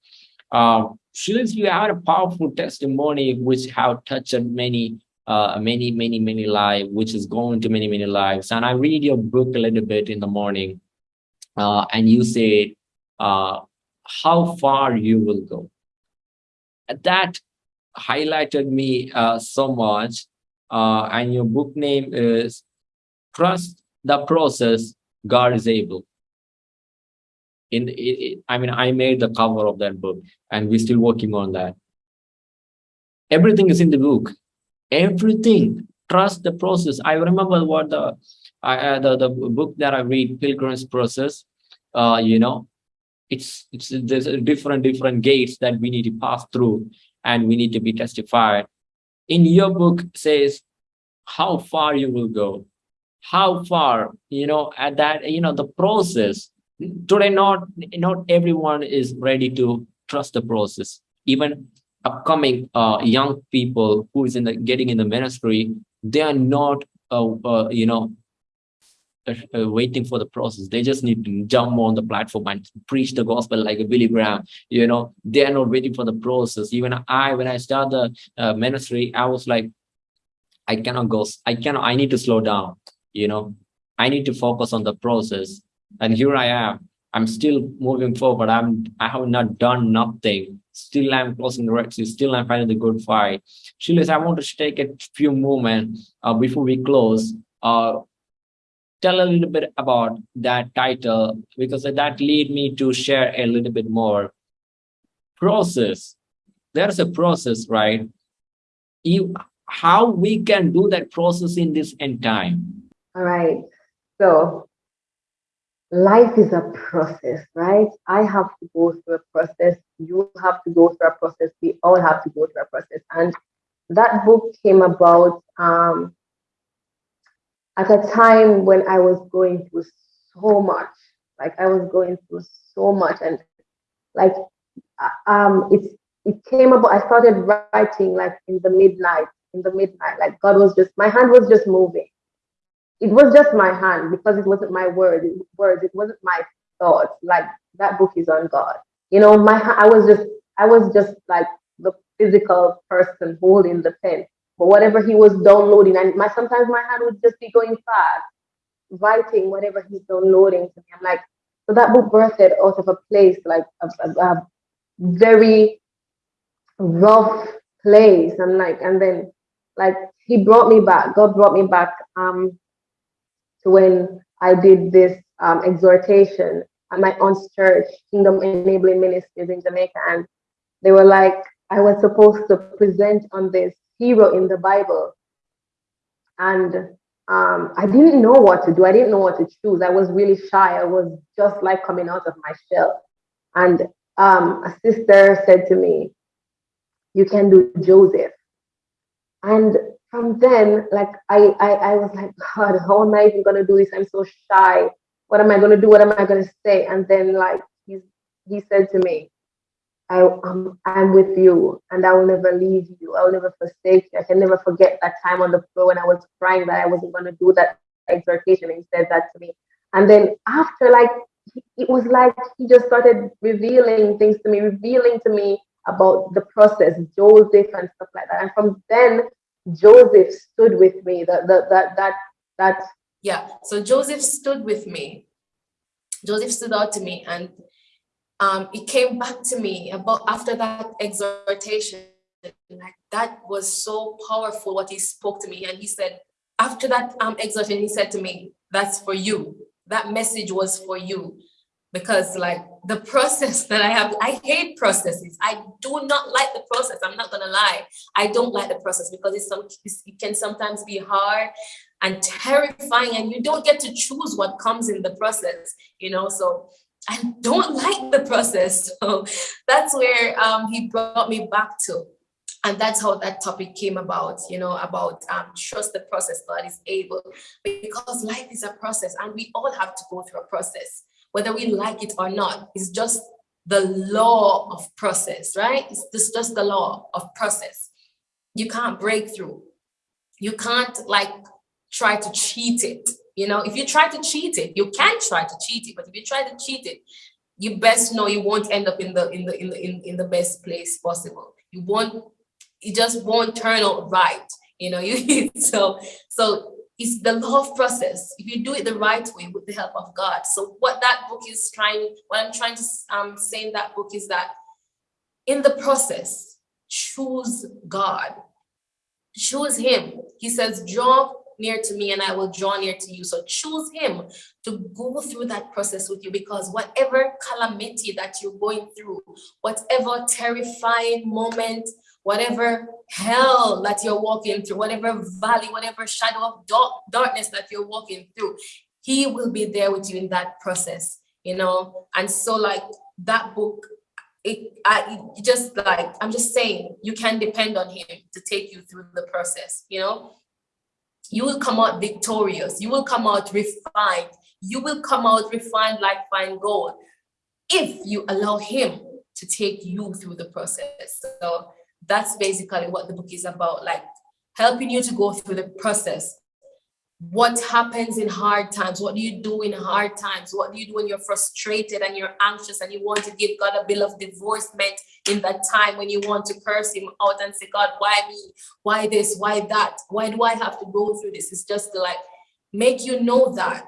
Um, Shalise, you have a powerful testimony which have touched many, uh, many, many, many lives, which is going to many, many lives. And I read your book a little bit in the morning, uh, and you say uh, how far you will go. That highlighted me uh, so much. Uh, and your book name is Trust the Process, God is Able in it, i mean i made the cover of that book and we're still working on that everything is in the book everything trust the process i remember what the I, uh, the, the book that i read pilgrim's process uh you know it's it's there's different different gates that we need to pass through and we need to be testified. In your book says how far you will go how far you know at that you know the process. Today not not everyone is ready to trust the process. Even upcoming uh, young people who is in the getting in the ministry they are not uh, uh, you know uh, waiting for the process. They just need to jump on the platform and preach the gospel like a billy graham you know? They are not waiting for the process. Even i when i started the uh, ministry i was like i cannot go i cannot i need to slow down you know? I need to focus on the process. And here i am. I'm still moving forward. I'm i have not done nothing. Still i'm closing the red sea. Still i'm fighting the good fight. Shalise, i want to take a few moments uh, before we close. Uh, tell a little bit about that title because that lead me to share a little bit more process. There's a process, right? You, how we can do that process in this end time. All right. So life is a process, right? I have to go through a process. You have to go through a process. We all have to go through a process. And that book came about um, at a time when I was going through so much. Like I was going through so much, and like uh, um, it's it came about. I started writing like in the midnight, in the midnight. Like God was just my hand was just moving, it was just my hand because it wasn't my word words it wasn't my thoughts like that book is on god you know my i was just i was just like the physical person holding the pen but whatever he was downloading and my sometimes my hand would just be going fast writing whatever he's downloading to me. I'm like so that book birthed out of a place like a, a, a very rough place. And like and then like he brought me back. God brought me back um to when I did this um, exhortation at my aunt's church, Kingdom Enabling Ministries in Jamaica, and they were like, I was supposed to present on this hero in the Bible, and um, I didn't know what to do. I didn't know what to choose. I was really shy. I was just like coming out of my shell, and um, a sister said to me, "You can do Joseph," and from then, like I, I, I was like, God, how am I even gonna do this? I'm so shy. What am I gonna do? What am I gonna say? And then like he, he said to me, I, um, I'm with you and I will never leave you. I will never forsake you. I can never forget that time on the floor when I was crying that I wasn't gonna do that exhortation. And he said that to me. And then after like it was like he just started revealing things to me, revealing to me about the process, Joseph and stuff like that. And from then Joseph stood with me. That that that that that. Yeah. So Joseph stood with me. Joseph stood out to me, and um, it came back to me about after that exhortation. Like that was so powerful. What he spoke to me, and he said after that um exhortation, he said to me, "That's for you. That message was for you." because like the process that I have, I hate processes. I do not like the process. I'm not gonna lie. I don't like the process because it's some it can sometimes be hard and terrifying and you don't get to choose what comes in the process, you know, so I don't like the process. So that's where um, he brought me back to. And that's how that topic came about, you know, about um, trust the process, God is able. Because life is a process and we all have to go through a process whether we like it or not. It's just the law of process, right? It's just the law of process. You can't break through. You can't like try to cheat it. You know, if you try to cheat it, you can try to cheat it, but if you try to cheat it, you best know you won't end up in the in the in the in, in the best place possible. You won't, it just won't turn out right. You know, you so so it's the of process if you do it the right way with the help of god so what that book is trying what i'm trying to um, say in that book is that in the process choose god choose him he says draw near to me and i will draw near to you so choose him to go through that process with you because whatever calamity that you're going through whatever terrifying moment whatever hell that you're walking through, whatever valley, whatever shadow of dark, darkness that you're walking through, he will be there with you in that process, you know? And so like that book, it, I, it just like, I'm just saying, you can depend on him to take you through the process, you know? You will come out victorious. You will come out refined. You will come out refined like fine gold if you allow him to take you through the process. So that's basically what the book is about, like helping you to go through the process. What happens in hard times? What do you do in hard times? What do you do when you're frustrated and you're anxious and you want to give God a bill of divorcement in that time when you want to curse him out and say, God, why me? Why this? Why that? Why do I have to go through this? It's just to like make you know that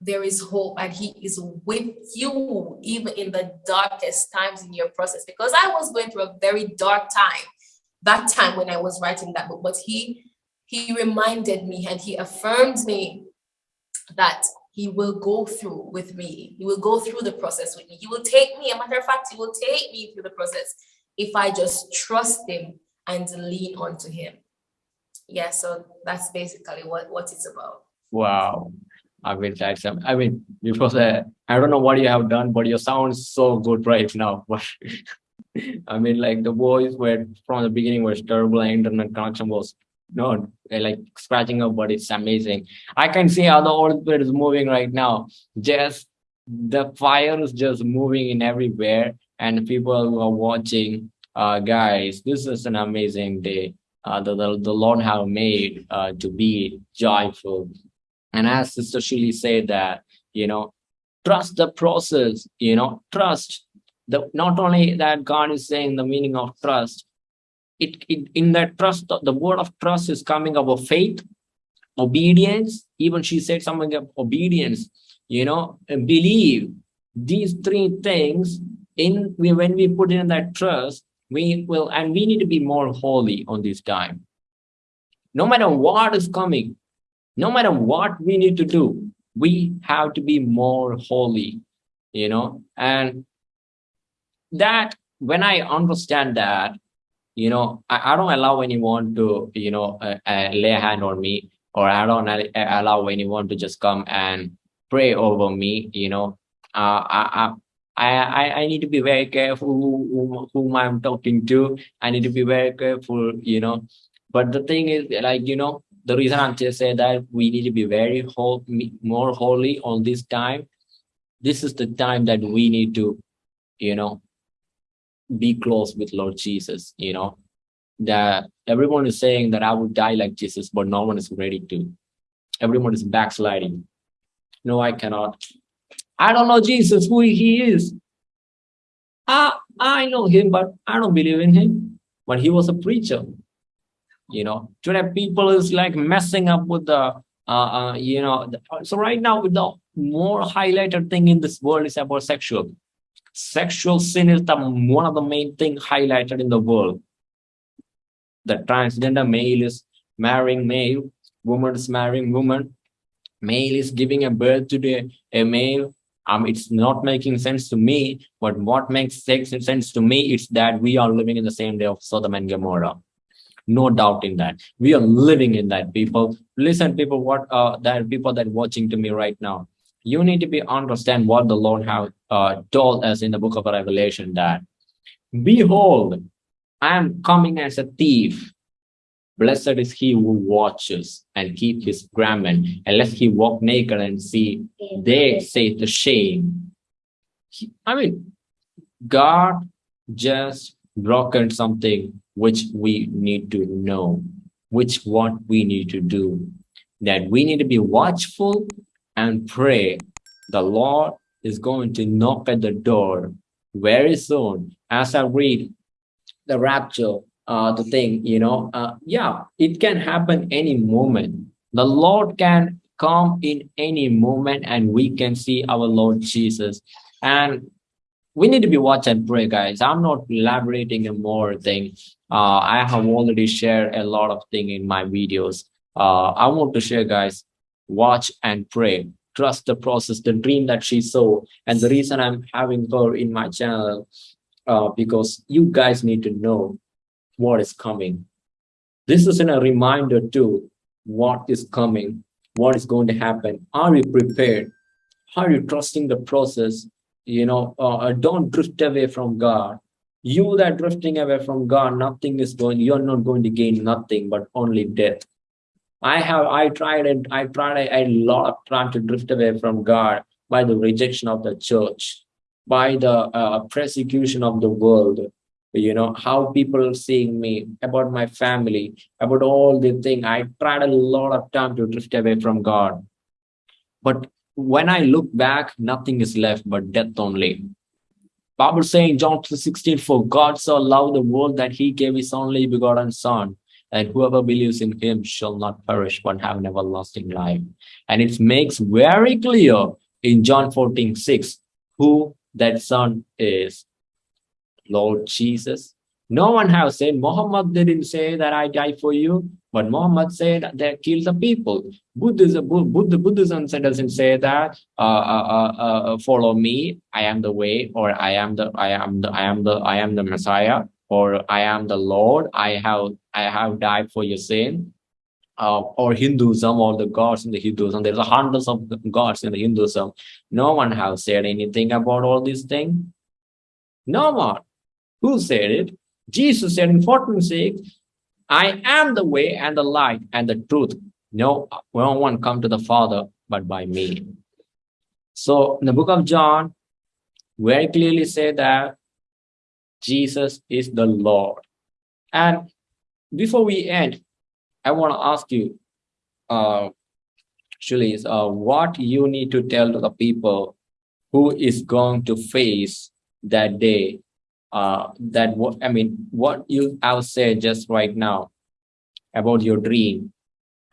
there is hope and he is with you even in the darkest times in your process because i was going through a very dark time that time when I was writing that book, but he he reminded me and he affirmed me that he will go through with me. He will go through the process with me. He will take me, a matter of fact, he will take me through the process if I just trust him and lean onto him. Yeah, so that's basically what, what it's about. Wow. I mean, that's, I mean, because uh, I don't know what you have done, but you sound so good right now. But I mean, like the voice were from the beginning was terrible and internet connection was no like scratching up, but it's amazing. I can see how the Holy Spirit is moving right now. Just the fire is just moving in everywhere, and people who are watching, uh, guys, this is an amazing day. Uh, the, the, the Lord have made uh, to be joyful. And as Sister Shili said that, you know, trust the process, you know, trust the not only that God is saying the meaning of trust, it, it in that trust, the word of trust is coming of faith, obedience. Even she said something of obedience, you know, believe these three things in we, when we put in that trust, we will, and we need to be more holy on this time. No matter what is coming, no matter what we need to do, we have to be more holy, you know, and that when I understand that, you know, I, I don't allow anyone to, you know, uh, uh, lay a hand on me, or I don't allow anyone to just come and pray over me, you know. Uh, I, I, I, I need to be very careful who, who, whom I'm talking to. I need to be very careful, you know. But the thing is, like, you know, the reason I'm just saying that we need to be very whole, more holy on this time. This is the time that we need to, you know, be close with Lord Jesus, you know, that everyone is saying that I would die like Jesus, but no one is ready to. Everyone is backsliding. No, I cannot. I don't know Jesus, who he is. I, I know him, but I don't believe in him. But he was a preacher. You know, today people is like messing up with the, uh, uh you know, the, so right now with the more highlighted thing in this world is about sexual Sexual sin is the one of the main thing highlighted in the world. The transgender male is marrying male, woman is marrying woman, male is giving a birth to the, a male. Um, it's not making sense to me, but what makes sense to me is that we are living in the same day of Sodom and Gomorrah. No doubt in that. We are living in that people. Listen people what uh that people that watching to me right now. You need to be understand what the Lord have uh, told us in the book of Revelation that, behold, I am coming as a thief. Blessed is he who watches and keep his garment, unless he walk naked and see, they say the shame. I mean, God just broken something which we need to know, which what we need to do, that we need to be watchful and pray, the Lord is going to knock at the door very soon. As I read the rapture, uh, the thing, you know, uh, yeah, it can happen any moment. The Lord can come in any moment and we can see our Lord Jesus. And we need to be watch and pray, guys. I'm not elaborating a more thing. Uh, I have already shared a lot of thing in my videos. Uh, I want to share, guys, watch and pray trust the process the dream that she saw and the reason i'm having her in my channel uh, because you guys need to know what is coming. This is a reminder to what is coming what is going to happen. Are you prepared? Are you trusting the process? You know uh, uh don't drift away from god. You that drifting away from god nothing is going you're not going to gain nothing but only death I have, I tried and I tried a, a lot of time to drift away from God by the rejection of the church, by the uh, persecution of the world, you know, how people seeing me, about my family, about all the thing. I tried a lot of time to drift away from God. But when I look back, nothing is left but death only. Bible saying John 16, for God so loved the world that he gave his only begotten son, and whoever believes in him shall not perish but have an everlasting life. And it makes very clear in John 14, 6, who that son is. Lord Jesus. No one has said, Muhammad didn't say that I die for you. But Muhammad said that kill the people. Buddhism, Buddha, Buddhism doesn't say that uh, uh, uh, uh, follow me, I am the way, or I am the I am the I am the I am the Messiah, or I am the Lord. I have I have died for your sin. Uh, or Hinduism or the gods in the Hinduism. There's hundreds of gods in the Hinduism. No one has said anything about all these things. No one. Who said it? Jesus said in 14:6, I am the way and the light and the truth. No, no one come to the Father but by me. So in the book of John, very clearly say that Jesus is the Lord. And before we end, I want to ask you, uh, actually, uh, what you need to tell the people who is going to face that day uh, that what I mean, what you have said just right now about your dream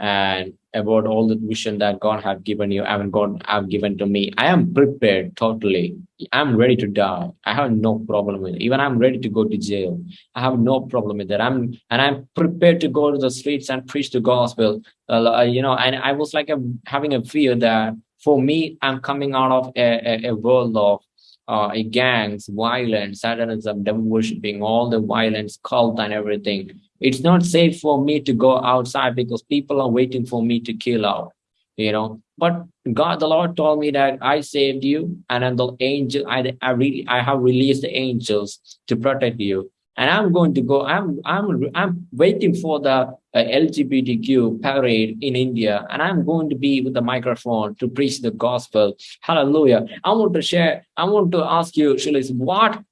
and about all the vision that God have given you and God have given to me. I am prepared totally. I'm ready to die. I have no problem with it. Even I'm ready to go to jail. I have no problem with that. I'm and I'm prepared to go to the streets and preach the gospel. Uh, you know, and I was like a, having a fear that for me, I'm coming out of a, a, a world of uh, gangs, violence, satanism, devil worshipping, all the violence, cult and everything. It's not safe for me to go outside because people are waiting for me to kill out, you know. But God, the Lord told me that I saved you and then the angel, I, I really, I have released the angels to protect you and I'm going to go. I'm I'm I'm waiting for the uh, LGBTQ parade in India, and I'm going to be with the microphone to preach the gospel. Hallelujah! I want to share. I want to ask you, Shalise, what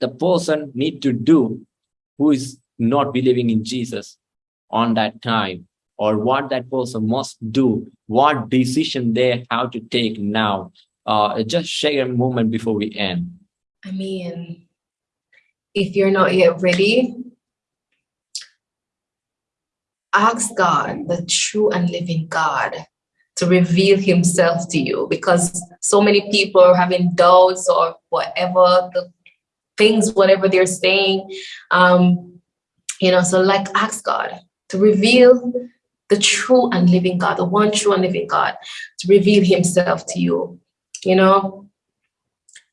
the person need to do who is not believing in Jesus on that time, or what that person must do, what decision they have to take now. Uh, just share a moment before we end. I mean, if you're not yet ready, ask God, the true and living God, to reveal himself to you because so many people are having doubts or whatever the things, whatever they're saying. Um, you know, so like ask God to reveal the true and living God, the one true and living God, to reveal himself to you, you know.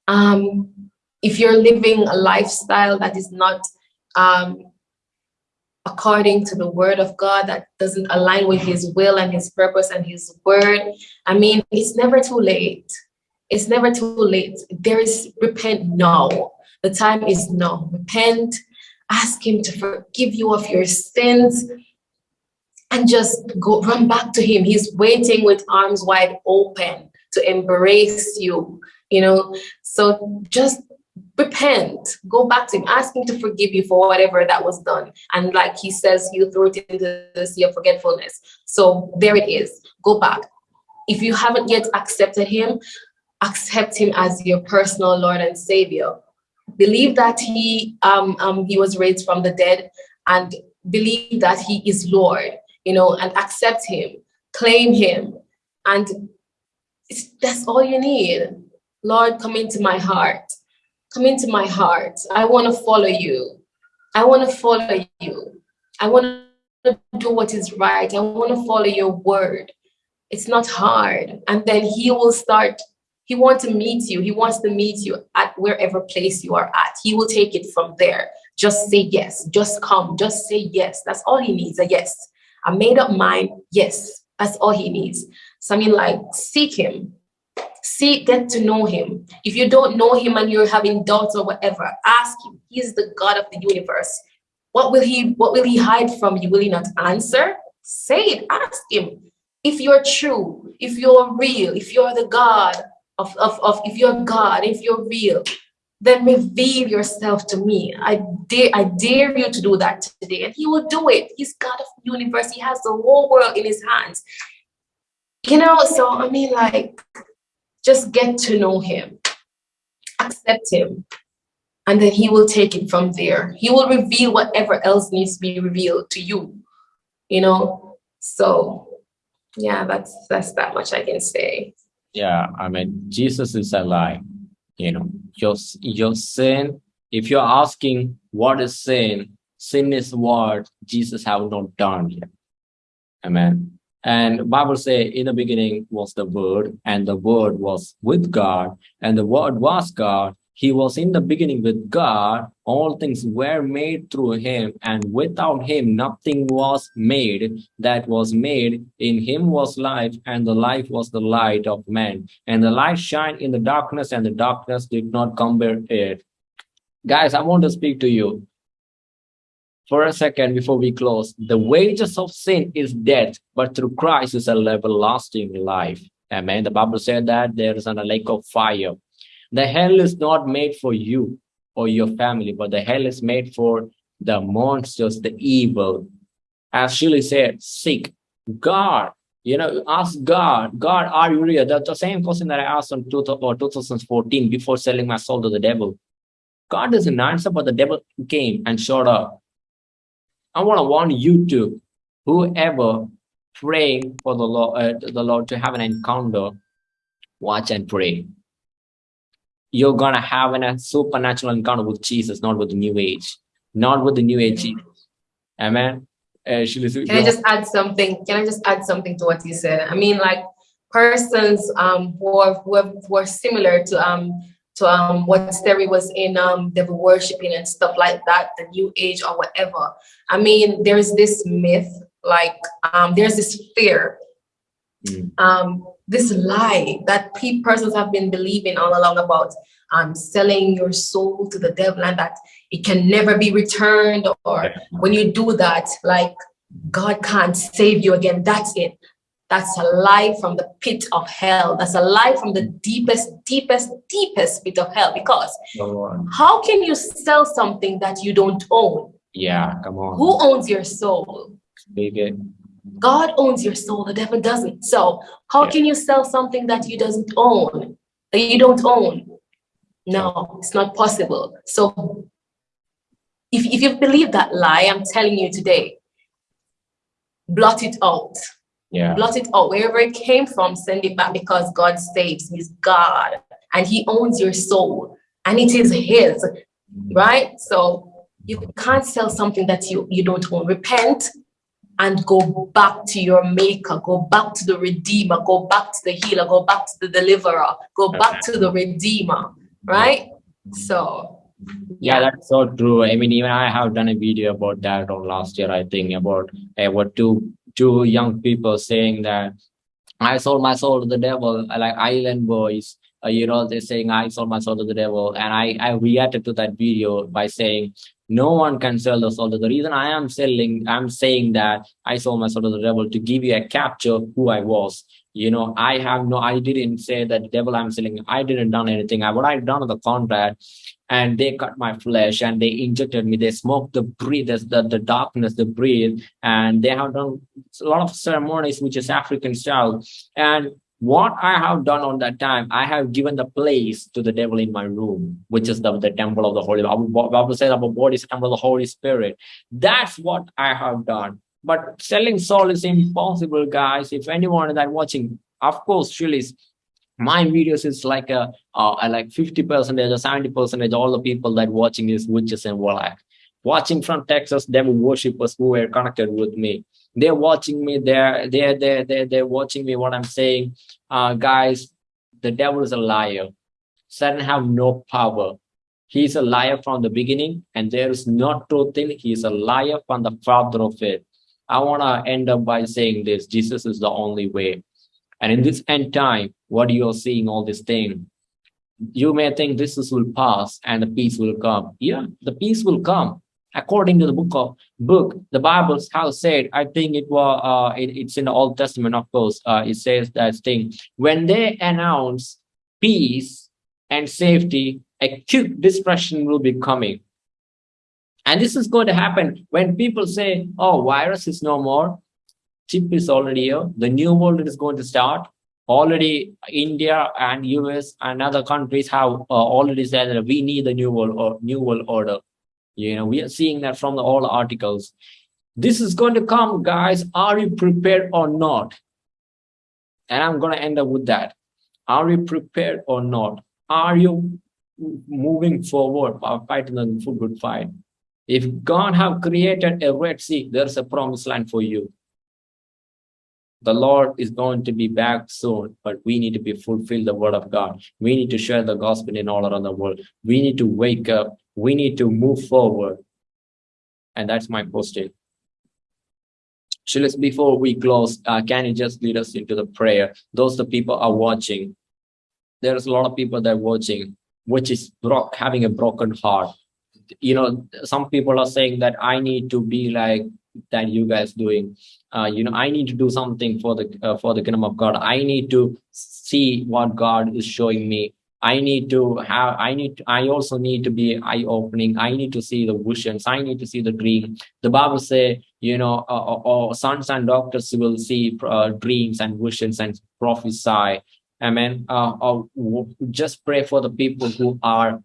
Um, if you're living a lifestyle that is not um, according to the word of God, that doesn't align with his will and his purpose and his word, I mean, it's never too late. It's never too late. There is repent now. The time is now. Repent, ask him to forgive you of your sins and just go run back to him. He's waiting with arms wide open to embrace you, you know. So just repent, go back to him, ask him to forgive you for whatever that was done. And like he says, you throw it into the sea of forgetfulness. So there it is, go back. If you haven't yet accepted him, accept him as your personal Lord and Savior. Believe that he um, um he was raised from the dead and believe that he is Lord, you know, and accept him, claim him. And that's all you need. Lord, come into my heart come into my heart. I want to follow you. I want to follow you. I want to do what is right. I want to follow your word. It's not hard. And then he will start, he wants to meet you. He wants to meet you at wherever place you are at. He will take it from there. Just say yes. Just come. Just say yes. That's all he needs, a yes. A made up mind, yes. That's all he needs. So I mean, like, seek him see, get to know him. If you don't know him and you're having doubts or whatever, ask him. He is the God of the universe. What will he, what will he hide from you? Will he not answer? Say it, ask him. If you're true, if you're real, if you're the God of, of, of if you're God, if you're real, then reveal yourself to me. I dare, I dare you to do that today. And he will do it. He's God of the universe. He has the whole world in his hands. You know, so I mean, like, just get to know him, accept him, and then he will take it from there. He will reveal whatever else needs to be revealed to you, you know? So yeah, that's, that's that much I can say. Yeah, I mean, Jesus is alive, you know, your, your sin, if you're asking what is sin, sin is what Jesus have not done yet. Amen. And Bible say in the beginning was the word and the word was with God and the word was God. He was in the beginning with God. All things were made through him and without him nothing was made that was made. In him was life and the life was the light of man. And the light shined in the darkness and the darkness did not combat it. Guys, I want to speak to you for a second before we close. The wages of sin is death, but through Christ is a everlasting life. Amen. The Bible said that there is a lake of fire. The hell is not made for you or your family, but the hell is made for the monsters, the evil. As Shirley said, seek God. You know, ask God, God, are you real? That's the same question that I asked in 2014 before selling my soul to the devil. God doesn't answer, but the devil came and showed up. I want to warn you to whoever praying for the Lord, uh, the Lord to have an encounter, watch and pray. You're gonna have an, a supernatural encounter with Jesus, not with the New Age, not with the New Age. Jesus. Amen. Uh, Can I just add something? Can I just add something to what you said? I mean, like persons um who are who are, who are similar to um to um, what Sterry was in um, devil worshiping and stuff like that, the new age or whatever. I mean, there's this myth, like um, there's this fear, mm. um, this lie that pe persons have been believing all along about um, selling your soul to the devil and that it can never be returned or when you do that, like God can't save you again. That's it. That's a lie from the pit of hell. That's a lie from the deepest, deepest, deepest pit of hell. Because how can you sell something that you don't own? Yeah, come on. Who owns your soul? Baby. God owns your soul, the devil doesn't. So how yeah. can you sell something that you doesn't own, that you don't own? No, it's not possible. So if, if you believe that lie, I'm telling you today, blot it out yeah. blot it out. Wherever it came from send it back because god saves. He's god and he owns your soul and it is his mm. right? So you can't sell something that you you don't own. Repent and go back to your maker. Go back to the redeemer. Go back to the healer. Go back to the deliverer. Go back to the redeemer right? So yeah that's so true. I mean even i have done a video about that on last year i think about what two two young people saying that I sold my soul to the devil, like Island Boys. Uh, you know, they're saying I sold my soul to the devil, and I I reacted to that video by saying no one can sell the soul. The reason I am selling, I'm saying that I sold my soul to the devil to give you a capture who I was. You know, I have no, I didn't say that the devil I'm selling. I didn't done anything. I, what I've done on the contract and they cut my flesh and they injected me. They smoked the breathe the, the darkness the breathe and they have done a lot of ceremonies which is african style. And what i have done on that time i have given the place to the devil in my room which is the, the temple of the holy bible says our body is a temple of the holy spirit. That's what i have done. But selling soul is impossible guys. If anyone that watching of course she is my videos is like a, uh, like 50 percentage or 70 percentage all the people that watching is witches and warlock. Watching from texas devil worshippers who were connected with me. They're watching me they're they're they're they're, they're watching me what i'm saying. Uh guys the devil is a liar. Satan have no power. He's a liar from the beginning and there is no truth in he's a liar from the father of it. I want to end up by saying this. Jesus is the only way and in this end time, what you are seeing all this thing, you may think this is will pass and the peace will come. Yeah, the peace will come. According to the book of book, the Bible has said, I think it was uh it, it's in the Old Testament, of course. Uh, it says that thing when they announce peace and safety, a quick depression will be coming. And this is going to happen when people say, oh, virus is no more chip is already here. The new world is going to start. Already India and US and other countries have uh, already said that we need the new world or new world order. You know, we are seeing that from the, all articles. This is going to come, guys. Are you prepared or not? And I'm going to end up with that. Are you prepared or not? Are you moving forward, fighting the good fight? If God have created a Red Sea, there's a promised land for you. The Lord is going to be back soon, but we need to be fulfill the word of God. We need to share the gospel in all around the world. We need to wake up. We need to move forward. And that's my posting. Shalise, before we close, uh, can you just lead us into the prayer? Those the people are watching. There's a lot of people that are watching, which is having a broken heart. You know, some people are saying that I need to be like that you guys doing. Uh, you know, I need to do something for the uh, for the kingdom of God. I need to see what God is showing me. I need to have, I need, to, I also need to be eye opening. I need to see the visions. I need to see the dream. The Bible say, you know, uh, or uh sons and daughters will see uh, dreams and visions and prophesy. Amen. Uh, uh, just pray for the people who are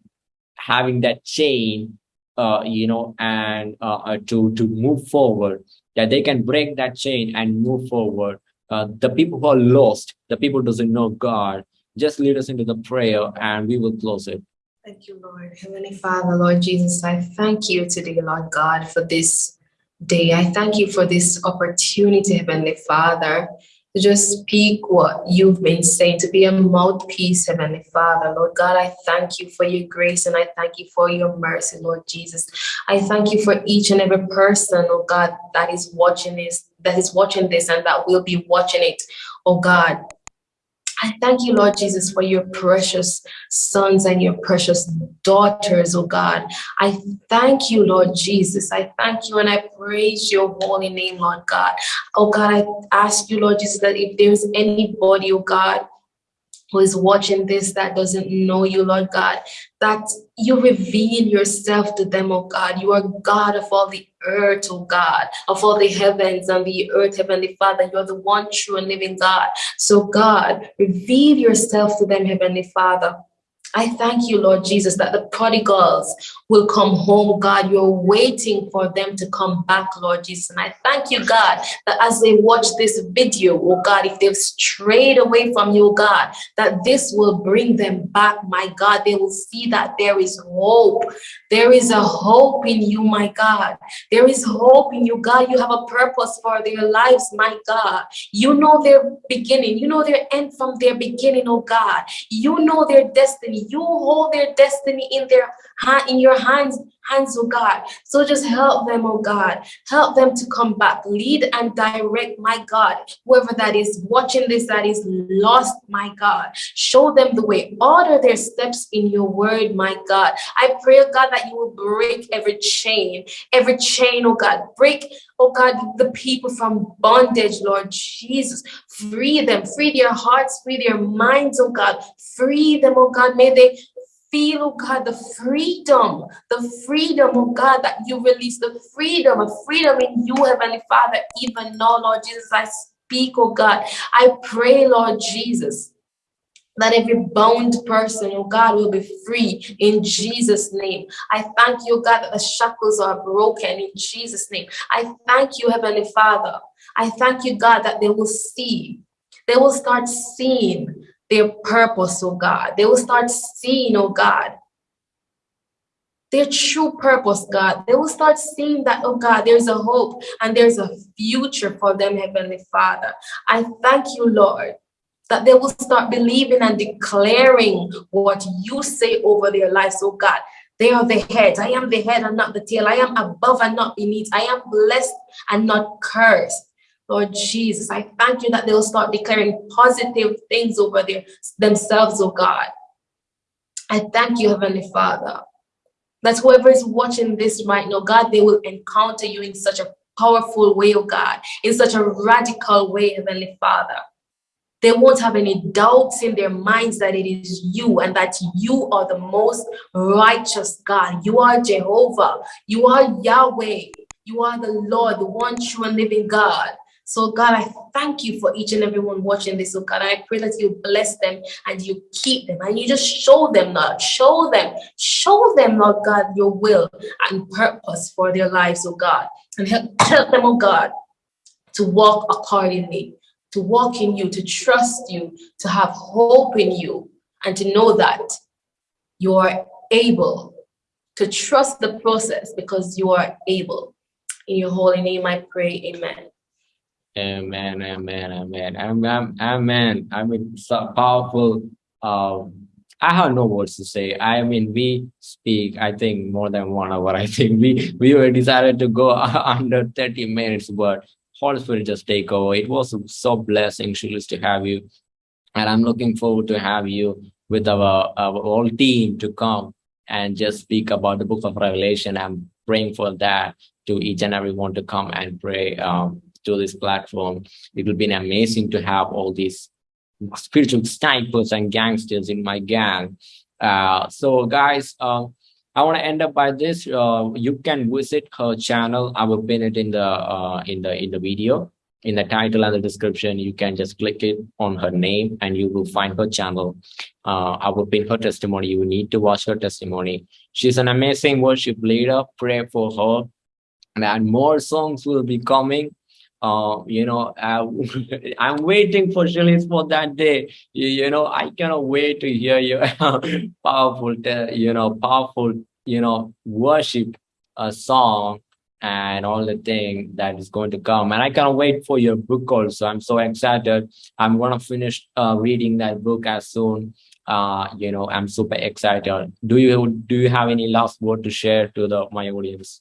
having that chain, uh, you know, and uh, uh, to to move forward, that they can break that chain and move forward. Uh, the people who are lost, the people doesn't know God, just lead us into the prayer and we will close it. Thank you, Lord. Heavenly Father, Lord Jesus, I thank you today, Lord God, for this day. I thank you for this opportunity, Heavenly Father, to just speak what you've been saying, to be a mouthpiece, Heavenly Father. Lord God, I thank you for your grace and I thank you for your mercy, Lord Jesus. I thank you for each and every person, oh God, that is watching this, that is watching this and that will be watching it, oh God. I thank you, Lord Jesus, for your precious sons and your precious daughters, oh God. I thank you, Lord Jesus. I thank you and I praise your holy name, Lord God. Oh God, I ask you, Lord Jesus, that if there's anybody, oh God, who is watching this that doesn't know you, Lord God, that you reveal yourself to them, oh God. You are God of all the earth, oh God, of all the heavens and the earth, Heavenly Father. You're the one true and living God. So, God, reveal yourself to them, Heavenly Father. I thank you, Lord Jesus, that the prodigals will come home, God. You're waiting for them to come back, Lord Jesus. And I thank you, God, that as they watch this video, oh God, if they've strayed away from you, oh God, that this will bring them back, my God. They will see that there is hope. There is a hope in you, my God. There is hope in you, God. You have a purpose for their lives, my God. You know their beginning. You know their end from their beginning, oh God. You know their destiny. You hold their destiny in their in your hands, hands, oh God. So just help them, oh God. Help them to come back. Lead and direct, my God. Whoever that is watching this, that is lost, my God. Show them the way. Order their steps in your word, my God. I pray, oh God, that you will break every chain, every chain, oh God. Break, oh God, the people from bondage, Lord Jesus. Free them, free their hearts, free their minds, oh God. Free them, oh God. May they feel, oh God, the freedom, the freedom, oh God, that you release, the freedom, a freedom in you, Heavenly Father, even now, Lord Jesus, I speak, oh God. I pray, Lord Jesus, that every bound person, oh God, will be free in Jesus' name. I thank you, oh God, that the shackles are broken in Jesus' name. I thank you, Heavenly Father. I thank you, God, that they will see. They will start seeing their purpose, oh God. They will start seeing, oh God, their true purpose, God. They will start seeing that, oh God, there's a hope and there's a future for them, Heavenly Father. I thank you, Lord, that they will start believing and declaring what you say over their lives, oh God. They are the head. I am the head and not the tail. I am above and not beneath. I am blessed and not cursed. Lord Jesus, I thank you that they'll start declaring positive things over their, themselves, oh God. I thank you, Heavenly Father, that whoever is watching this right now, God, they will encounter you in such a powerful way, oh God, in such a radical way, Heavenly Father. They won't have any doubts in their minds that it is you and that you are the most righteous God. You are Jehovah. You are Yahweh. You are the Lord, the one true and living God. So God, I thank you for each and everyone watching this. So God, I pray that you bless them and you keep them and you just show them, Lord, show them, show them, Lord God, your will and purpose for their lives, oh God. And help, help them, oh God, to walk accordingly, to walk in you, to trust you, to have hope in you, and to know that you are able to trust the process because you are able. In your holy name, I pray, amen. Amen, amen, amen, amen, amen. I mean, so powerful. Um, I have no words to say. I mean, we speak, I think, more than one hour. I think we we were decided to go under 30 minutes, but Holy Spirit just take over. It was so blessing, Shalise, to have you. And I'm looking forward to have you with our, our whole team to come and just speak about the book of Revelation. I'm praying for that to each and everyone to come and pray um, to this platform. It would be amazing to have all these spiritual snipers and gangsters in my gang. Uh, so guys, uh, I want to end up by this. Uh, you can visit her channel. I will pin it in the uh, in the in the video in the title and the description, you can just click it on her name and you will find her channel. Uh, I will pin her testimony. You need to watch her testimony. She's an amazing worship leader. Pray for her. And more songs will be coming. Uh, you know, uh, I'm waiting for Shirley for that day. You, you, know, I cannot wait to hear your powerful, you know, powerful, you know, worship a song and all the thing that is going to come. And i can't wait for your book also. I'm so excited. I'm gonna finish uh, reading that book as soon. Uh you know i'm super excited. Do you do you have any last word to share to the my audience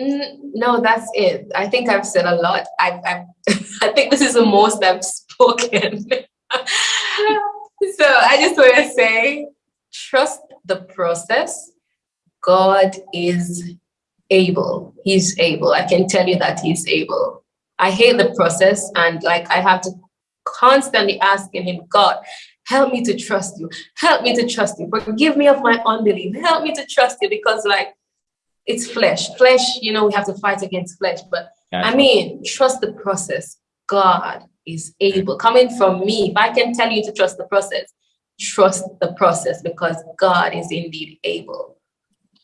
mm, no that's it i think i've said a lot i i i think this is the most i've spoken so i just want to say trust the process god is able. He's able. I can tell you that he's able. I hate the process and like I have to constantly asking him, God, help me to trust you. Help me to trust you. Forgive me of my unbelief. Help me to trust you because like it's flesh. Flesh, you know, we have to fight against flesh. But I mean, trust the process. God is able. Coming from me, if I can tell you to trust the process, trust the process because God is indeed able.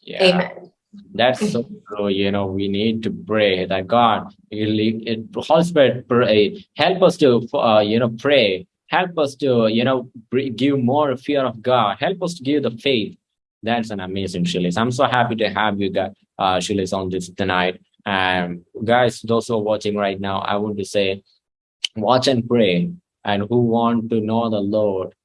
Yeah. Amen. That's so true. You know, we need to pray that God, Holy Spirit, pray, help us to, uh, you know, pray. Help us to, you know, give more fear of God. Help us to give the faith. That's an amazing Shalise. I'm so happy to have you guys, uh, Shalise, on this tonight. And guys, those who are watching right now, I want to say, watch and pray. And who want to know the Lord,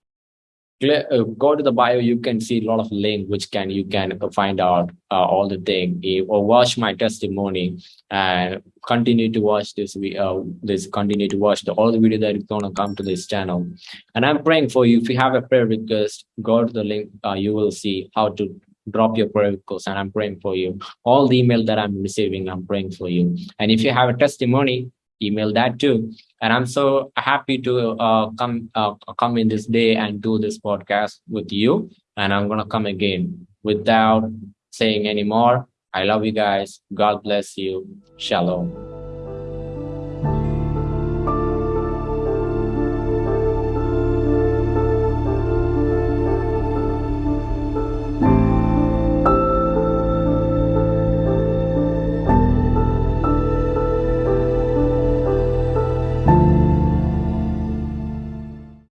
go to the bio you can see a lot of link which can you can find out uh, all the thing. Or watch my testimony and continue to watch this uh, this continue to watch the all the video that is going to come to this channel. And i'm praying for you. If you have a prayer request go to the link uh, you will see how to drop your prayer request and i'm praying for you. All the email that i'm receiving i'm praying for you. And if you have a testimony email that too. And I'm so happy to uh, come uh, come in this day and do this podcast with you. And I'm gonna come again without saying any more. I love you guys. God bless you. Shalom.